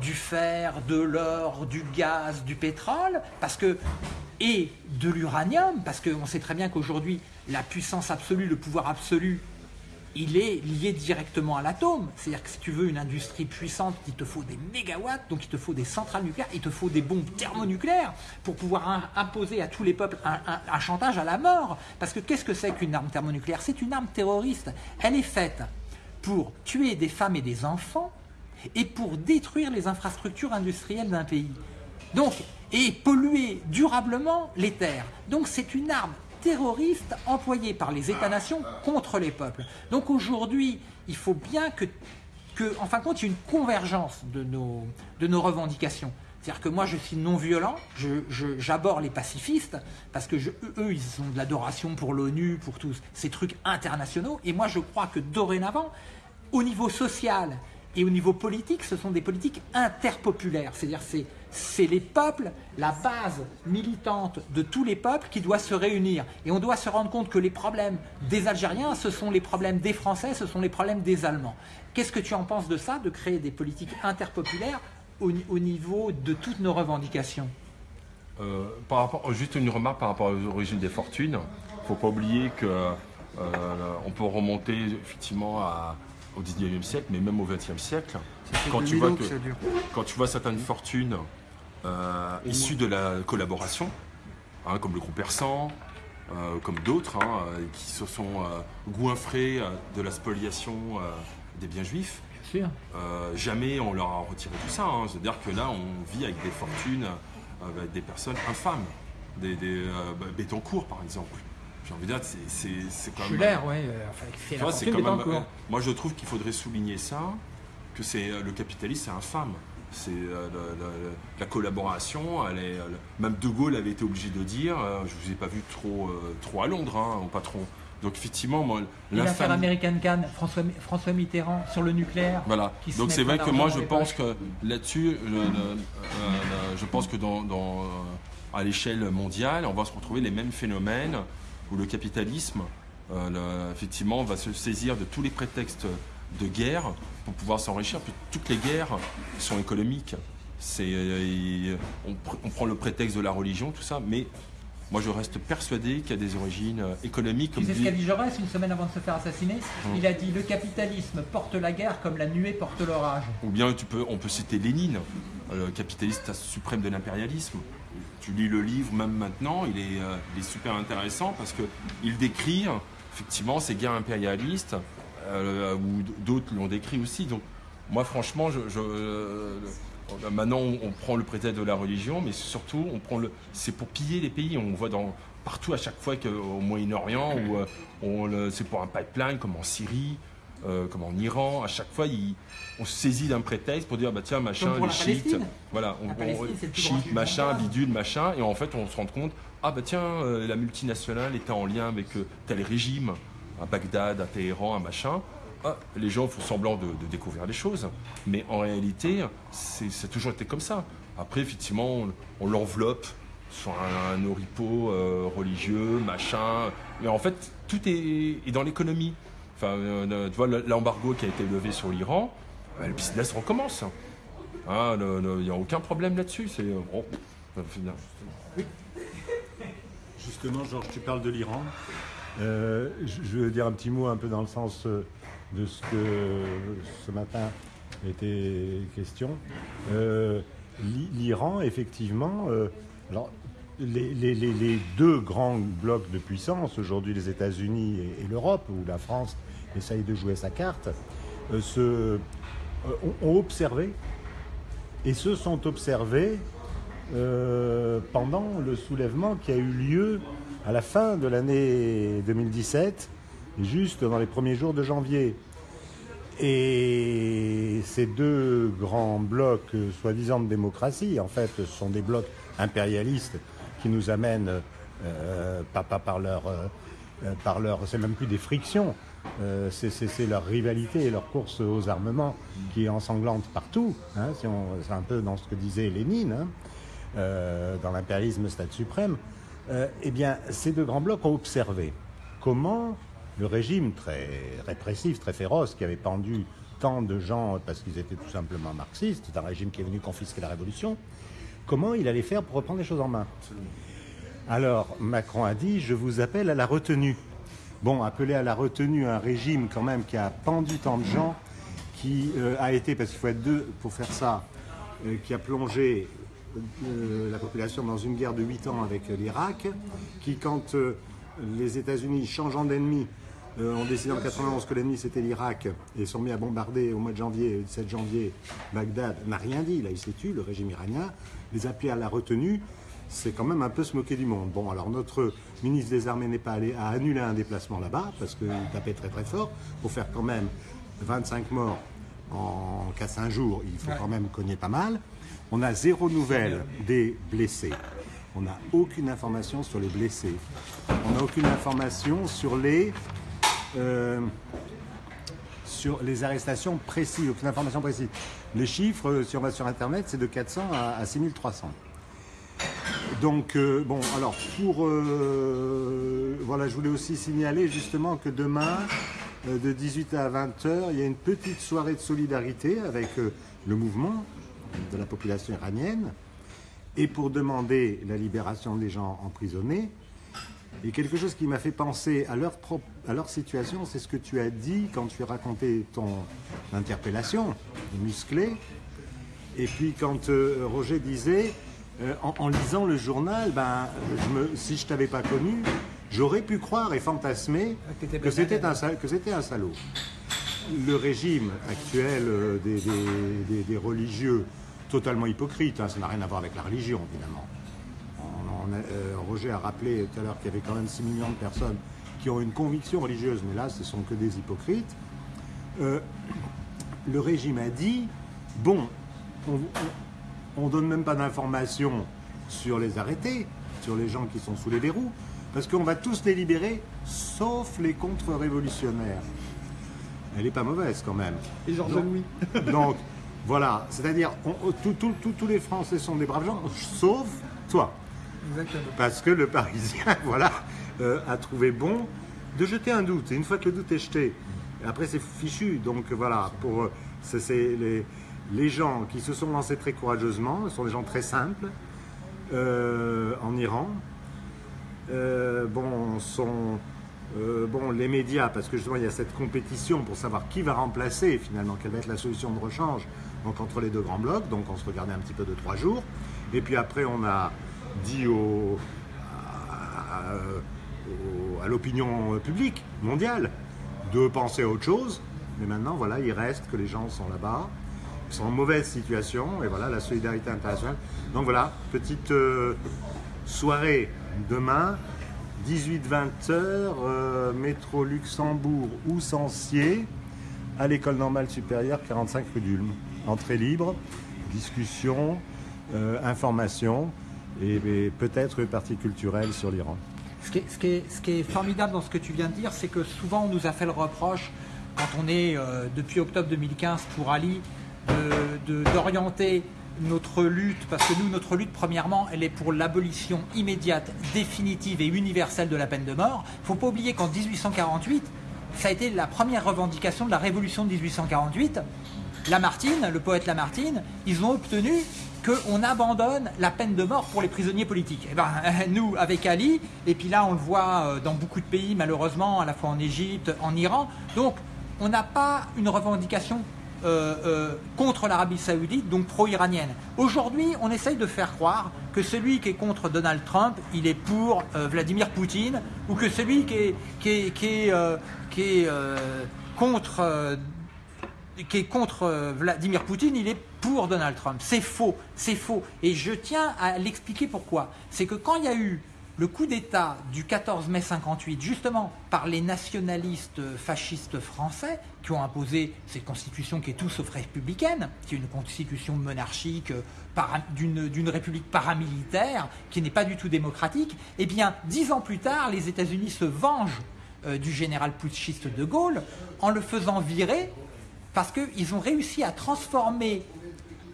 du fer, de l'or, du gaz, du pétrole, que et de l'uranium, parce qu'on sait très bien qu'aujourd'hui, la puissance absolue, le pouvoir absolu, il est lié directement à l'atome. C'est-à-dire que si tu veux une industrie puissante, il te faut des mégawatts, donc il te faut des centrales nucléaires, il te faut des bombes thermonucléaires pour pouvoir imposer à tous les peuples un, chantage à la mort. Parce que qu'est-ce que c'est qu'une arme thermonucléaire? C'est une arme terroriste. Elle est faite pour tuer des femmes et des enfants et pour détruire les infrastructures industrielles d'un pays. Donc, et polluer durablement les terres. Donc c'est une arme terroriste employée par les États-nations contre les peuples. Donc aujourd'hui, il faut bien que, en fin de compte, il y ait une convergence de nos, de nos revendications. C'est-à-dire que moi, je suis non-violent, j'aborde les pacifistes, parce que eux, ils ont de l'adoration pour l'ONU, pour tous ces trucs internationaux. Et moi, je crois que dorénavant, au niveau social et au niveau politique, ce sont des politiques interpopulaires. C'est-à-dire c'est c'est les peuples, la base militante de tous les peuples qui doit se réunir. Et on doit se rendre compte que les problèmes des Algériens, ce sont les problèmes des Français, ce sont les problèmes des Allemands. Qu'est-ce que tu en penses de ça, de créer des politiques interpopulaires au, niveau de toutes nos revendications? Euh, par rapport, Juste une remarque par rapport aux origines des fortunes. Il ne faut pas oublier qu'on euh, peut remonter effectivement au 19e siècle, mais même au 20e siècle. Quand tu, vois que, quand tu vois certaines fortunes euh, issues de la collaboration, hein, comme le groupe Persan, comme d'autres, hein, qui se sont goinfrés de la spoliation des biens juifs, euh, jamais on leur a retiré tout ça. Hein. C'est-à-dire que là, on vit avec des fortunes, euh, avec des personnes infâmes. Des, des euh, bah, Bétoncourt, par exemple. J'ai envie de dire, c'est quand même. oui. Enfin, moi, je trouve qu'il faudrait souligner ça, que c'est le capitalisme, c'est infâme. C'est la, collaboration. Elle est, même De Gaulle avait été obligé de dire, je vous ai pas vu trop, trop à Londres, hein, au patron. Donc effectivement, moi, l'affaire American Can, François, François, Mitterrand sur le nucléaire. Voilà. Donc c'est vrai que moi je pense que là-dessus, je pense que dans, à l'échelle mondiale, on va se retrouver les mêmes phénomènes où le capitalisme, euh, effectivement, va se saisir de tous les prétextes de guerre pour pouvoir s'enrichir. Toutes les guerres sont économiques. C'est, euh, on, on, prend le prétexte de la religion, tout ça, mais moi, je reste persuadé qu'il y a des origines euh, économiques. Tu sais ce qu'a dit Jaurès une semaine avant de se faire assassiner? Hum. Il a dit le capitalisme porte la guerre comme la nuée porte l'orage. Ou bien tu peux, on peut citer Lénine, le capitaliste suprême de l'impérialisme. Tu lis le livre même maintenant, il est, euh, super intéressant parce qu'il décrit effectivement ces guerres impérialistes, euh, ou d'autres l'ont décrit aussi. Donc moi franchement, euh, maintenant, on, prend le prétexte de la religion, mais surtout, on prend le, c'est pour piller les pays. On voit dans, partout à chaque fois qu'au Moyen-Orient, euh, c'est pour un pipeline, comme en Syrie, euh, comme en Iran, à chaque fois, on se saisit d'un prétexte pour dire bah tiens machin les chiites, voilà, on, machin, bidule, machin, et en fait on se rend compte ah bah tiens la multinationale était en lien avec tel régime à Bagdad, à Téhéran, à machin. Ah, les gens font semblant de, découvrir les choses, mais en réalité, c'est toujours été comme ça. Après, effectivement, on, l'enveloppe sur un, oripeau euh, religieux, machin, mais en fait, tout est, dans l'économie. Enfin, euh, tu vois, l'embargo qui a été levé sur l'Iran, euh, le business recommence. Ah, il n'y a aucun problème là-dessus. C'est bon, Justement, Georges, tu parles de l'Iran. je veux dire un petit mot un peu dans le sens de ce que ce matin était question. Euh, L'Iran, effectivement, euh, alors, les, deux grands blocs de puissance, aujourd'hui les États-Unis et, l'Europe, où la France essaye de jouer sa carte, euh, se, ont observé et se sont observés pendant le soulèvement qui a eu lieu à la fin de l'année 2017 juste dans les premiers jours de janvier. Et ces deux grands blocs, soi-disant de démocratie, en fait, sont des blocs impérialistes qui nous amènent, euh, pas, par leur, euh, par leur, c'est même plus des frictions, euh, c'est leur rivalité et leur course aux armements qui est ensanglante partout. Hein, c'est un peu dans ce que disait Lénine, hein, dans l'impérialisme stade suprême. eh bien, ces deux grands blocs ont observé comment le régime très répressif, très féroce, qui avait pendu tant de gens parce qu'ils étaient tout simplement marxistes, c'est un régime qui est venu confisquer la révolution, comment il allait faire pour reprendre les choses en main Alors Macron a dit, je vous appelle à la retenue. Bon, appeler à la retenue un régime quand même qui a pendu tant de gens, qui euh, a été, parce qu'il faut être deux pour faire ça, euh, qui a plongé euh, la population dans une guerre de 8 ans avec l'Irak, qui quand les États-Unis changeant d'ennemi ont décidé en 91 que l'ennemi c'était l'Irak et sont mis à bombarder au mois de janvier, le 17 janvier, Bagdad, n'a rien dit, là il s'est tué, le régime iranien, les appeler à la retenue, c'est quand même un peu se moquer du monde. Bon, alors notre ministre des Armées n'est pas allé à annuler un déplacement là-bas parce qu'il tapait très très fort pour faire quand même 25 morts en 4-5 jours, il faut quand même cogner pas mal. On a zéro nouvelle des blessés. On n'a aucune information sur les blessés. On n'a aucune information sur les euh, sur les arrestations précises, aucune information précise. Les chiffres, si on va sur Internet, c'est de 400 à, à 6300. Donc, euh, bon, alors, pour. euh, voilà, je voulais aussi signaler justement que demain, euh, de 18 à 20h, il y a une petite soirée de solidarité avec le mouvement de la population iranienne. Et pour demander la libération des gens emprisonnés. Et quelque chose qui m'a fait penser à leur, à leur situation, c'est ce que tu as dit quand tu as raconté ton interpellation, musclée. Et puis quand Roger disait, euh, en, en lisant le journal, ben, je me, si je t'avais pas connu, j'aurais pu croire et fantasmer que t'étais que c'était un, salaud. Le régime actuel euh, des, des- des- des religieux, totalement hypocrite, hein, ça n'a rien à voir avec la religion, évidemment. On- on a- euh, Roger a rappelé tout à l'heure qu'il y avait quand même 6 millions de personnes qui ont une conviction religieuse, mais là, ce sont que des hypocrites. Euh, le régime a dit bon, on ne donne même pas d'informations sur les arrêtés, sur les gens qui sont sous les verrous, parce qu'on va tous les libérer, sauf les contre-révolutionnaires. Elle n'est pas mauvaise quand même. Et Georges Louis. Donc, voilà, c'est-à-dire, on- on- tout- tous les Français sont des braves gens, sauf toi. Exactement. Parce que le Parisien, voilà, euh, a trouvé bon de jeter un doute. Et une fois que le doute est jeté, après c'est fichu. Donc voilà, pour euh, c'est les, les gens qui se sont lancés très courageusement, ce sont des gens très simples euh, en Iran. Euh, bon, sont euh, bon les médias, parce que justement il y a cette compétition pour savoir qui va remplacer finalement, quelle va être la solution de rechange. Donc entre les deux grands blocs, donc on se regardait un petit peu de trois jours. Et puis après on a dit à, à l'opinion publique mondiale de penser à autre chose. Mais maintenant, voilà, il reste que les gens sont là-bas, sont en mauvaise situation, et voilà, la solidarité internationale. Donc voilà, petite euh, soirée demain, 18-20 heures, euh, métro Luxembourg ou Sancier, à l'école normale supérieure 45 rue d'Ulm. Entrée libre, discussion, euh, information et, peut-être partie culturelle sur l'Iran. Ce qui, est, formidable dans ce que tu viens de dire, c'est que souvent on nous a fait le reproche, quand on est euh, depuis octobre 2015 pour Ali, d'orienter notre lutte, parce que nous, notre lutte, premièrement, elle est pour l'abolition immédiate, définitive et universelle de la peine de mort. Il ne faut pas oublier qu'en 1848, ça a été la première revendication de la révolution de 1848. Lamartine, le poète Lamartine, ils ont obtenu qu'on abandonne la peine de mort pour les prisonniers politiques. Et ben, nous, avec Ali, et puis là, on le voit euh, dans beaucoup de pays, malheureusement, à la fois en Égypte, en Iran. Donc, on n'a pas une revendication euh, euh, contre l'Arabie Saoudite, donc pro-iranienne. Aujourd'hui, on essaye de faire croire que celui qui est contre Donald Trump, il est pour euh, Vladimir Poutine, ou que celui qui est, qui est, qui est, qui est, contre qui est contre Vladimir Poutine, il est pour Donald Trump. C'est faux, c'est faux. Et je tiens à l'expliquer pourquoi. C'est que quand il y a eu le coup d'État du 14 mai 58, justement par les nationalistes fascistes français, qui ont imposé cette constitution qui est tout sauf républicaine, qui est une constitution monarchique euh, d'une république paramilitaire, qui n'est pas du tout démocratique, eh bien, dix ans plus tard, les États-Unis se vengent euh, du général putschiste de Gaulle en le faisant virer parce qu'ils ont réussi à transformer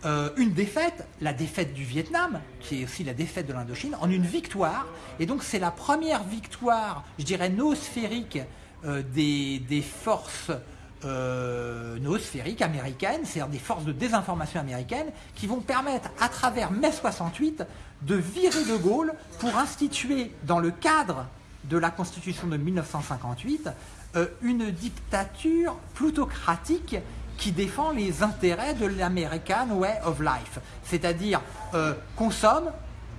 euh, une défaite, la défaite du Vietnam, qui est aussi la défaite de l'Indochine, en une victoire. Et donc c'est la première victoire, je dirais, noosphérique euh, des, forces euh, noosphériques américaines, c'est-à-dire des forces de désinformation américaines, qui vont permettre, à travers mai 68, de virer de Gaulle pour instituer, dans le cadre de la Constitution de 1958, euh, une dictature plutocratique qui défend les intérêts de l'American Way of Life, c'est-à-dire euh, consomme,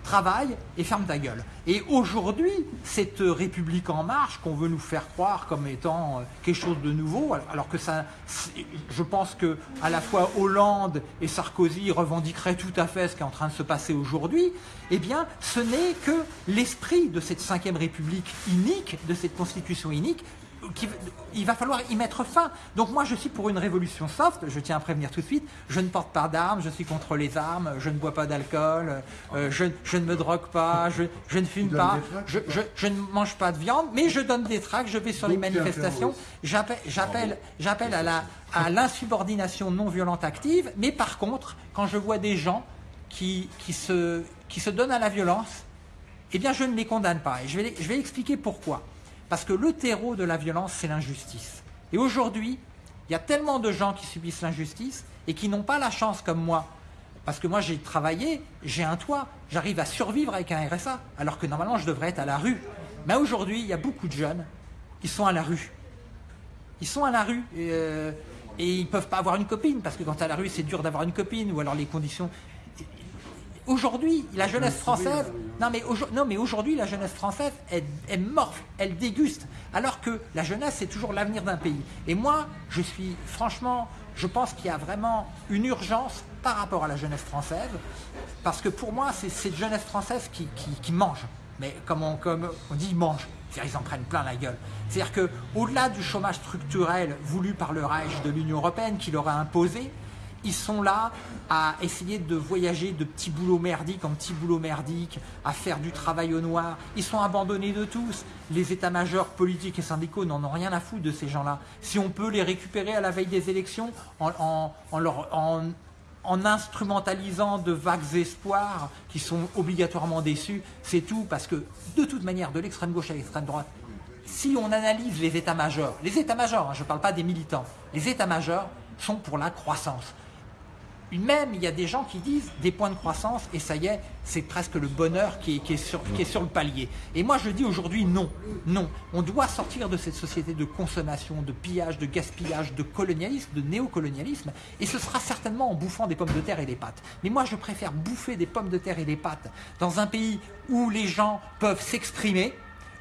travaille et ferme ta gueule. Et aujourd'hui, cette République en marche qu'on veut nous faire croire comme étant euh, quelque chose de nouveau, alors- que je pense que à la fois Hollande et Sarkozy revendiqueraient tout à fait ce qui est en train de se passer aujourd'hui, eh ce n'est que l'esprit de cette cinquième République inique, de cette constitution inique, il va falloir y mettre fin. Donc moi, je suis pour une révolution soft, je tiens à prévenir tout de suite. Je ne porte pas d'armes, je suis contre les armes, je ne bois pas d'alcool, euh, je, ne me drogue pas, je, ne fume pas, je, ne mange pas de viande, mais je donne des tracts, je vais sur les manifestations. J'appelle à l'insubordination non violente active, mais par contre, quand je vois des gens qui, qui, se, qui se donnent à la violence, eh bien je ne les condamne pas. Et je vais, je vais expliquer pourquoi. Parce que le terreau de la violence, c'est l'injustice. Et aujourd'hui, il y a tellement de gens qui subissent l'injustice et qui n'ont pas la chance comme moi. Parce que moi, j'ai travaillé, j'ai un toit, j'arrive à survivre avec un RSA, alors que normalement, je devrais être à la rue. Mais aujourd'hui, il y a beaucoup de jeunes qui sont à la rue. Ils sont à la rue. Et, euh, et ils ne peuvent pas avoir une copine, parce que quand tu à la rue, c'est dur d'avoir une copine, ou alors les conditions Aujourd'hui, la jeunesse française, non mais, non, mais aujourd'hui, la jeunesse française, elle, elle morfle, elle déguste, alors que la jeunesse, c'est toujours l'avenir d'un pays. Et moi, je suis, franchement, je pense qu'il y a vraiment une urgence par rapport à la jeunesse française, parce que pour moi, c'est cette jeunesse française qui, qui, mange. Mais comme on, comme on dit, mange. C'est-à-dire ils en prennent plein la gueule. C'est-à-dire qu'au-delà du chômage structurel voulu par le Reich de l'Union Européenne qui leur a imposé, ils sont là à essayer de voyager de petits boulots merdiques en petits boulots merdiques, à faire du travail au noir. Ils sont abandonnés de tous. Les états-majors politiques et syndicaux n'en ont rien à foutre de ces gens-là. Si on peut les récupérer à la veille des élections en, en instrumentalisant de vagues espoirs qui sont obligatoirement déçus, c'est tout, parce que de toute manière, de l'extrême gauche à l'extrême droite, si on analyse les états-majors, les états-majors, hein, je ne parle pas des militants, les états-majors sont pour la croissance. Même, il y a des gens qui disent des points de croissance et ça y est, c'est presque le bonheur qui est, sur, le palier. Et moi, je dis aujourd'hui non, non. On doit sortir de cette société de consommation, de pillage, de gaspillage, de colonialisme, de néocolonialisme. Et ce sera certainement en bouffant des pommes de terre et des pâtes. Mais moi, je préfère bouffer des pommes de terre et des pâtes dans un pays où les gens peuvent s'exprimer,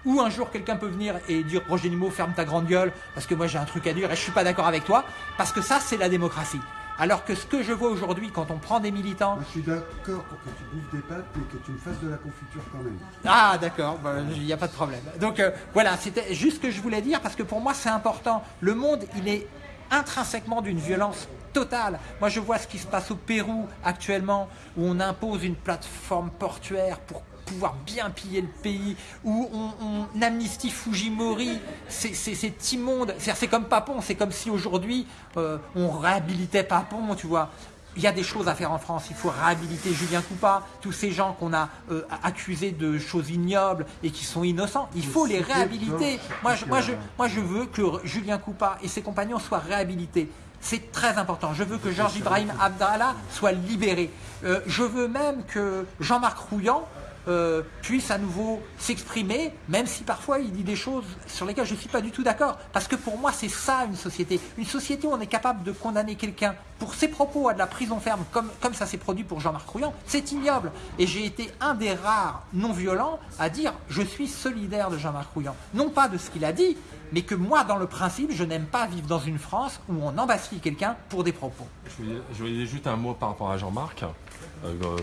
où un jour quelqu'un peut venir et dire Roger Nimo ferme ta grande gueule parce que moi j'ai un truc à dire et je suis pas d'accord avec toi parce que ça c'est la démocratie. Alors que ce que je vois aujourd'hui, quand on prend des militants... je suis d'accord pour que tu bouffes des pâtes, mais que tu me fasses de la confiture quand même. Ah, d'accord, il n'y a pas de problème. Donc euh, voilà, c'était juste ce que je voulais dire, parce que pour moi, c'est important. Le monde, il est intrinsèquement d'une violence totale. Moi, je vois ce qui se passe au Pérou actuellement, où on impose une plateforme portuaire pour pouvoir bien piller le pays, où on, amnistie Fujimori, c'est immonde. C'est comme Papon, c'est comme si aujourd'hui euh, on réhabilitait Papon, tu vois. Il y a des choses à faire en France. Il faut réhabiliter Julien Coupa, tous ces gens qu'on a euh, accusés de choses ignobles et qui sont innocents. Il faut les réhabiliter. Moi je, moi, je, moi, je veux que Julien Coupa et ses compagnons soient réhabilités. C'est très important. Je veux que Georges Ibrahim Abdallah soit libéré. Euh, je veux même que Jean-Marc Rouillant, euh, puisse à nouveau s'exprimer, même si parfois il dit des choses sur lesquelles je ne suis pas du tout d'accord. Parce que pour moi, c'est ça une société. Une société où on est capable de condamner quelqu'un pour ses propos à de la prison ferme, comme, comme ça s'est produit pour Jean-Marc Rouillant, c'est ignoble. Et j'ai été un des rares non-violents à dire je suis solidaire de Jean-Marc Rouillant. Non pas de ce qu'il a dit, mais que moi, dans le principe, je n'aime pas vivre dans une France où on embastit quelqu'un pour des propos. Je voulais juste un mot par rapport à Jean-Marc. Euh,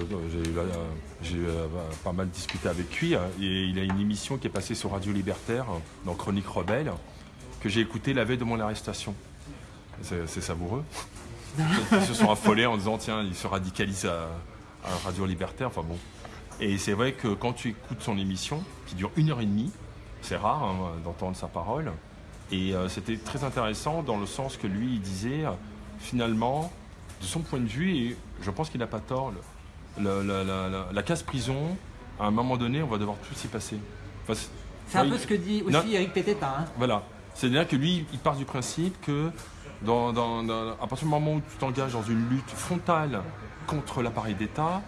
j'ai euh, pas mal discuté avec lui. Hein, et il a une émission qui est passée sur Radio Libertaire, dans Chronique Rebelle, que j'ai écouté la veille de mon arrestation. C'est savoureux. Ils se sont affolés en disant tiens, il se radicalise à, Radio Libertaire. Enfin bon. Et c'est vrai que quand tu écoutes son émission, qui dure une heure et demie, c'est rare hein, d'entendre sa parole. Et euh, c'était très intéressant dans le sens que lui, il disait finalement, de son point de vue, et je pense qu'il n'a pas tort, la, case prison, à un moment donné, on va devoir tout s'y passer. c'est un peu ce que dit aussi Eric Pététin. Hein. Voilà. C'est-à-dire que lui, il part du principe que dans, à partir du moment où tu t'engages dans une lutte frontale contre l'appareil d'État,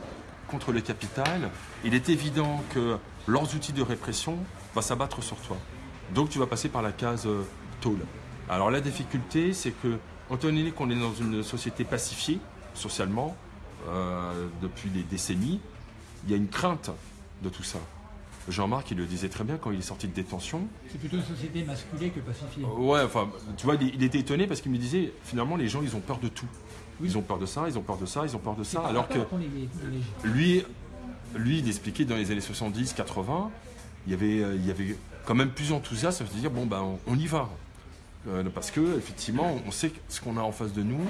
contre le capital, il est évident que leurs outils de répression vont s'abattre sur toi. Donc tu vas passer par la case euh, tôle. Alors la difficulté, c'est que, étant donné qu'on est dans une société pacifiée, socialement, euh, depuis des décennies, il y a une crainte de tout ça. Jean-Marc, il le disait très bien quand il est sorti de détention. C'est plutôt une société masculée que pacifiée. Euh, ouais, enfin, tu vois, il, était étonné parce qu'il me disait, finalement, les gens, ils ont peur de tout. Ils ont peur de ça, ils ont peur de ça, ils ont peur de ça. Alors que lui, lui, il expliquait dans les années 70, 80, il y avait, il y avait quand même plus enthousiasme à se dire bon ben on, y va. Parce que effectivement, on sait que ce qu'on a en face de nous,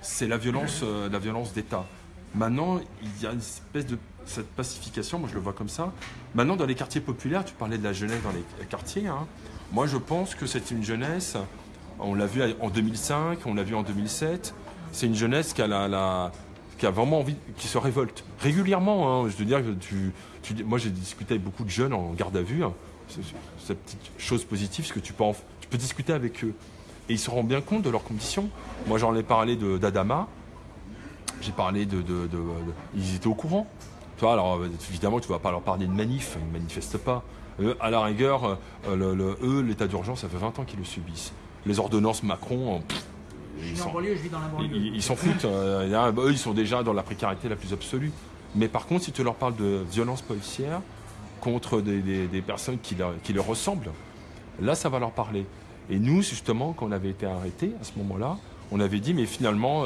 c'est la violence, la violence d'État. Maintenant, il y a une espèce de cette pacification, moi je le vois comme ça. Maintenant, dans les quartiers populaires, tu parlais de la jeunesse dans les quartiers. Hein. Moi, je pense que c'est une jeunesse. On l'a vu en 2005, on l'a vu en 2007. C'est une jeunesse qui a, vraiment envie, qui se révolte régulièrement. Hein. Je veux dire moi, j'ai discuté avec beaucoup de jeunes en garde à vue. Hein. Cette petite chose positive, c'est que tu peux, tu peux discuter avec eux et ils se rendent bien compte de leurs conditions. Moi, j'en ai parlé d'Adama. J'ai parlé de, Ils étaient au courant. Tu alors évidemment, tu ne vas pas leur parler de manif, ils ne manifestent pas. Euh, à la rigueur, euh, eux, l'état d'urgence, ça fait 20 ans qu'ils le subissent. Les ordonnances Macron, ils s'en ils, s'en foutent. Euh, eux, ils sont déjà dans la précarité la plus absolue. Mais par contre, si tu leur parles de violence policière contre des, personnes qui leur ressemblent, là, ça va leur parler. Et nous, justement, quand on avait été arrêtés à ce moment-là, on avait dit, mais finalement,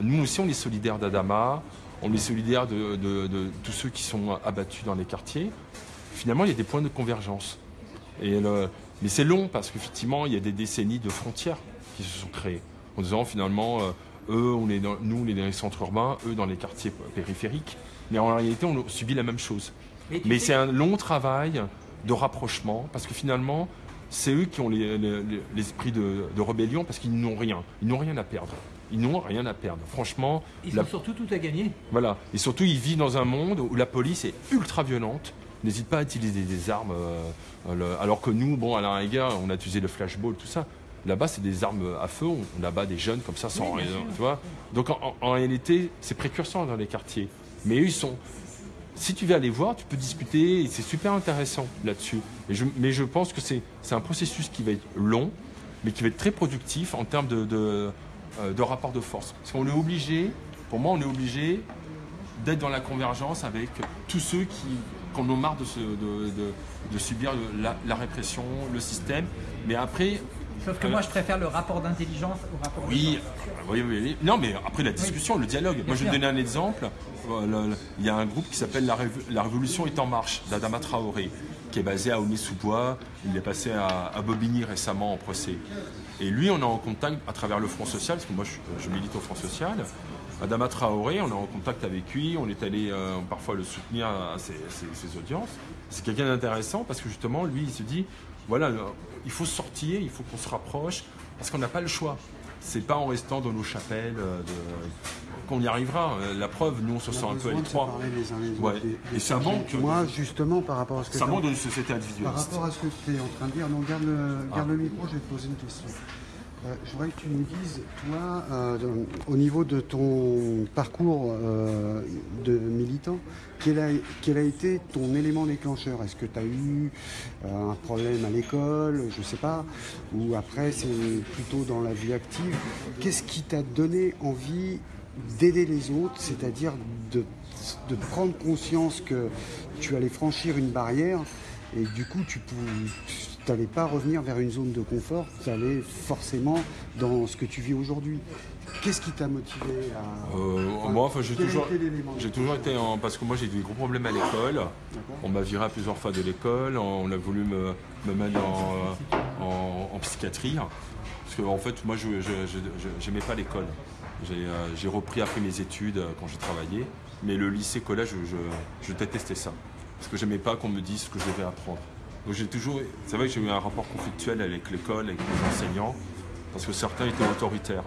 nous aussi, on est solidaires d'Adama, on est solidaires de, tous ceux qui sont abattus dans les quartiers. Finalement, il y a des points de convergence. Et mais c'est long parce qu'effectivement, il y a des décennies de frontières qui se sont créées. En disant finalement, euh, eux, on est nous, on est dans les centres urbains, eux dans les quartiers périphériques. Mais en réalité, on subit la même chose. Mais, c'est un long travail de rapprochement parce que finalement, c'est eux qui ont l'esprit de, de, rébellion parce qu'ils n'ont rien. Ils n'ont rien à perdre. Ils n'ont rien à perdre. Franchement. Ils ont surtout tout à gagner. Voilà. Et surtout, ils vivent dans un monde où la police est ultra violente. N'hésite pas à utiliser des armes. Euh, alors que nous, bon, à la rigueur, on a utilisé le flashball, tout ça. Là-bas, c'est des armes à feu. On abat des jeunes comme ça sans rien. Tu vois Donc en, réalité, c'est précurseur dans les quartiers. Mais eux, ils sont. Si tu veux les voir, tu peux discuter. C'est super intéressant là-dessus. Mais je pense que c'est un processus qui va être long, mais qui va être très productif en termes de euh, de rapport de force. Parce qu'on est obligé, pour moi, on est obligé d'être dans la convergence avec tous ceux qui, en ont marre de, subir la, répression, le système. Mais après. Sauf que moi, je préfère le rapport d'intelligence au rapport oui, oui, oui, Non, mais après la discussion, le dialogue. moi, je vais donner un exemple. Euh, il y a un groupe qui s'appelle la, Révolution est en marche, d'Adama Traoré, qui est basé à Aulnay-sous-Bois. Il est passé à, à Bobigny récemment en procès. Et lui, on est en contact à travers le Front Social, parce que moi je, milite au Front Social. Adama Traoré, on est en contact avec lui, on est allé euh, parfois le soutenir à ses, audiences. C'est quelqu'un d'intéressant parce que justement, lui, il se dit, voilà, euh, il faut sortir, il faut qu'on se rapproche, parce qu'on n'a pas le choix. C'est pas en restant dans nos chapelles euh, qu'on y arrivera. La preuve, nous, on se sent un peu à l'étroit. Et ça manque. Moi, justement, par rapport à ce que ça manque d'une société individualiste. Par rapport à ce que tu es en train de dire, non, garde ah. le micro, je vais te poser une question. Euh, je voudrais que tu nous dises, toi, euh, au niveau de ton parcours euh, de militant, quel a, quel a, été ton élément déclencheur? Est-ce que tu as eu un problème à l'école, je ne sais pas, ou après c'est plutôt dans la vie active? Qu'est-ce qui t'a donné envie d'aider les autres, c'est-à-dire de, de, prendre conscience que tu allais franchir une barrière et du coup tu n'allais pas revenir vers une zone de confort, tu allais forcément dans ce que tu vis aujourd'hui. Qu'est-ce qui t'a motivé à... Euh, moi, enfin, j'ai toujours, j'ai toujours été en... Parce que moi, j'ai eu des gros problèmes à l'école. On m'a viré plusieurs fois de l'école. On a voulu me, me mettre en, en, psychiatrie. Parce que, en fait, moi, je n'aimais pas l'école. Euh, j'ai repris après mes études euh, quand j'ai travaillé, mais le lycée, collège, je, détestais ça. Parce que j'aimais pas qu'on me dise ce que je devais apprendre. J'ai toujours. C'est vrai que j'ai eu un rapport conflictuel avec l'école, avec les enseignants, parce que certains étaient autoritaires.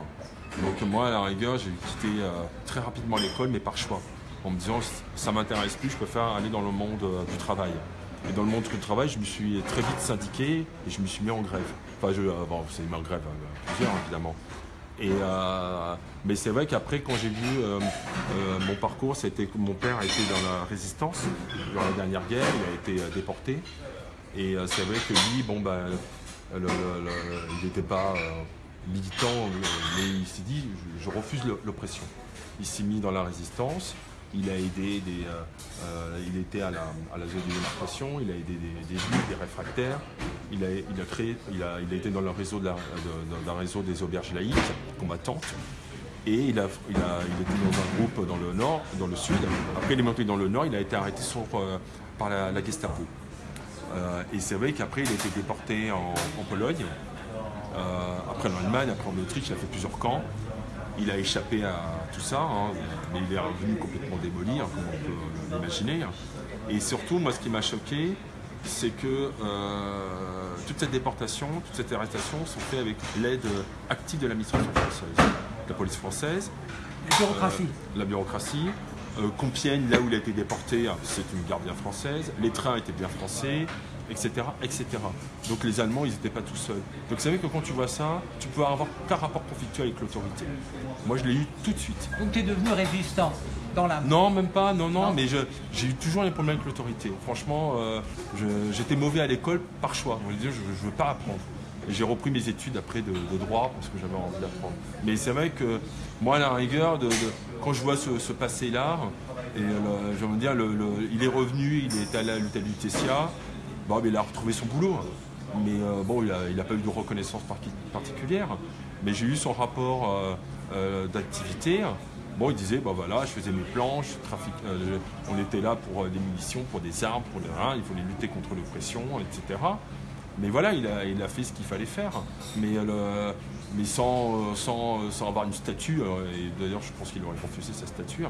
Donc moi, à la rigueur, j'ai quitté euh, très rapidement l'école, mais par choix, en me disant ça m'intéresse plus, je préfère aller dans le monde du travail. Et dans le monde du travail, je me suis très vite syndiqué et je me suis mis en grève. Enfin, je, bon, c'est mis en grève, plusieurs évidemment. Euh, mais c'est vrai qu'après, quand j'ai vu euh, euh, mon parcours, c'était mon père a été dans la résistance dans la dernière guerre, il a été déporté. Et c'est vrai que lui, bon, bah, il n'était pas militant, mais il s'est dit je refuse l'oppression. Il s'est mis dans la résistance il a aidé des, euh, euh, il était à la, zone de démonstration, il a aidé des, des des réfractaires, il a, créé, il a, été dans le réseau réseau des auberges laïques combattantes. Et il a, il, a, dans un groupe dans le nord, dans le sud. Après, il est monté dans le nord, il a été arrêté euh, par la, Gestapo. Et c'est vrai qu'après, il a été déporté en, Pologne, après l'Allemagne, après en Autriche, il a fait plusieurs camps. Il a échappé à tout ça, hein, mais il est revenu complètement démoli, hein, comme on peut l'imaginer. Et surtout, moi, ce qui m'a choqué, c'est que toute cette déportation, toute cette arrestation sont faites avec l'aide active de l'administration française, la police française. La bureaucratie. la bureaucratie. Euh, Compiègne, là où il a été déporté, c'est une gare bien française. Les trains étaient bien français, etc., etc. Donc les Allemands, ils n'étaient pas tout seuls. Donc vous savez que quand tu vois ça, tu peux avoir qu'un rapport conflictuel avec l'autorité. Moi, je l'ai eu tout de suite. Donc tu es devenu résistant dans la... Non, même pas, non, non, mais j'ai eu toujours des problèmes avec l'autorité. Franchement, euh, j'étais mauvais à l'école par choix. Je ne veux pas apprendre. J'ai repris mes études après de, droit parce que j'avais envie d'apprendre. Mais c'est vrai que moi, à la rigueur, quand je vois ce, passé-là, et je veux dire, il est revenu, il est allé à Tessia, bon, il a retrouvé son boulot. Mais euh, bon, il n'a pas eu de reconnaissance particulière. Mais j'ai eu son rapport euh, euh, d'activité. Bon, il disait, bah voilà, je faisais mes planches, on était là pour des munitions, pour des armes, pour des reins, il fallait lutter contre l'oppression, etc. Mais voilà, il a, il a fait ce qu'il fallait faire. Mais, le, mais sans, sans, sans, avoir une statue, et d'ailleurs je pense qu'il aurait confessé sa statue.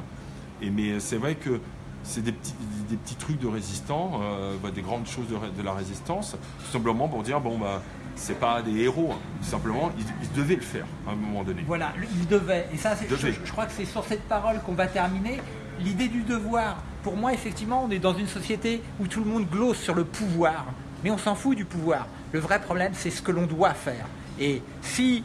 Et, mais c'est vrai que c'est des petits, des petits trucs de résistants, euh, bah, des grandes choses de, la résistance, tout simplement pour dire, bon, bah, c'est pas des héros, hein. simplement, ils, devaient le faire à un moment donné. Voilà, ils devaient. Et ça, je, je, crois que c'est sur cette parole qu'on va terminer. L'idée du devoir, pour moi, effectivement, on est dans une société où tout le monde glosse sur le pouvoir, mais on s'en fout du pouvoir. Le vrai problème, c'est ce que l'on doit faire. Et si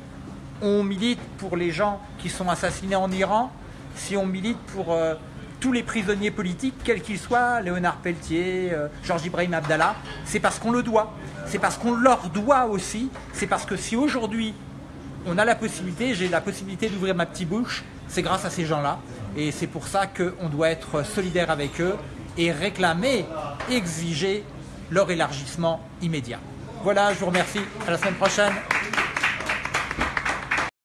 on milite pour les gens qui sont assassinés en Iran, si on milite pour euh, tous les prisonniers politiques, quels qu'ils soient, Léonard Pelletier, euh, Georges Ibrahim Abdallah, c'est parce qu'on le doit. C'est parce qu'on leur doit aussi. C'est parce que si aujourd'hui on a la possibilité, j'ai la possibilité d'ouvrir ma petite bouche, c'est grâce à ces gens-là. Et c'est pour ça qu'on doit être solidaire avec eux et réclamer, exiger leur élargissement immédiat. Voilà, je vous remercie. À la semaine prochaine.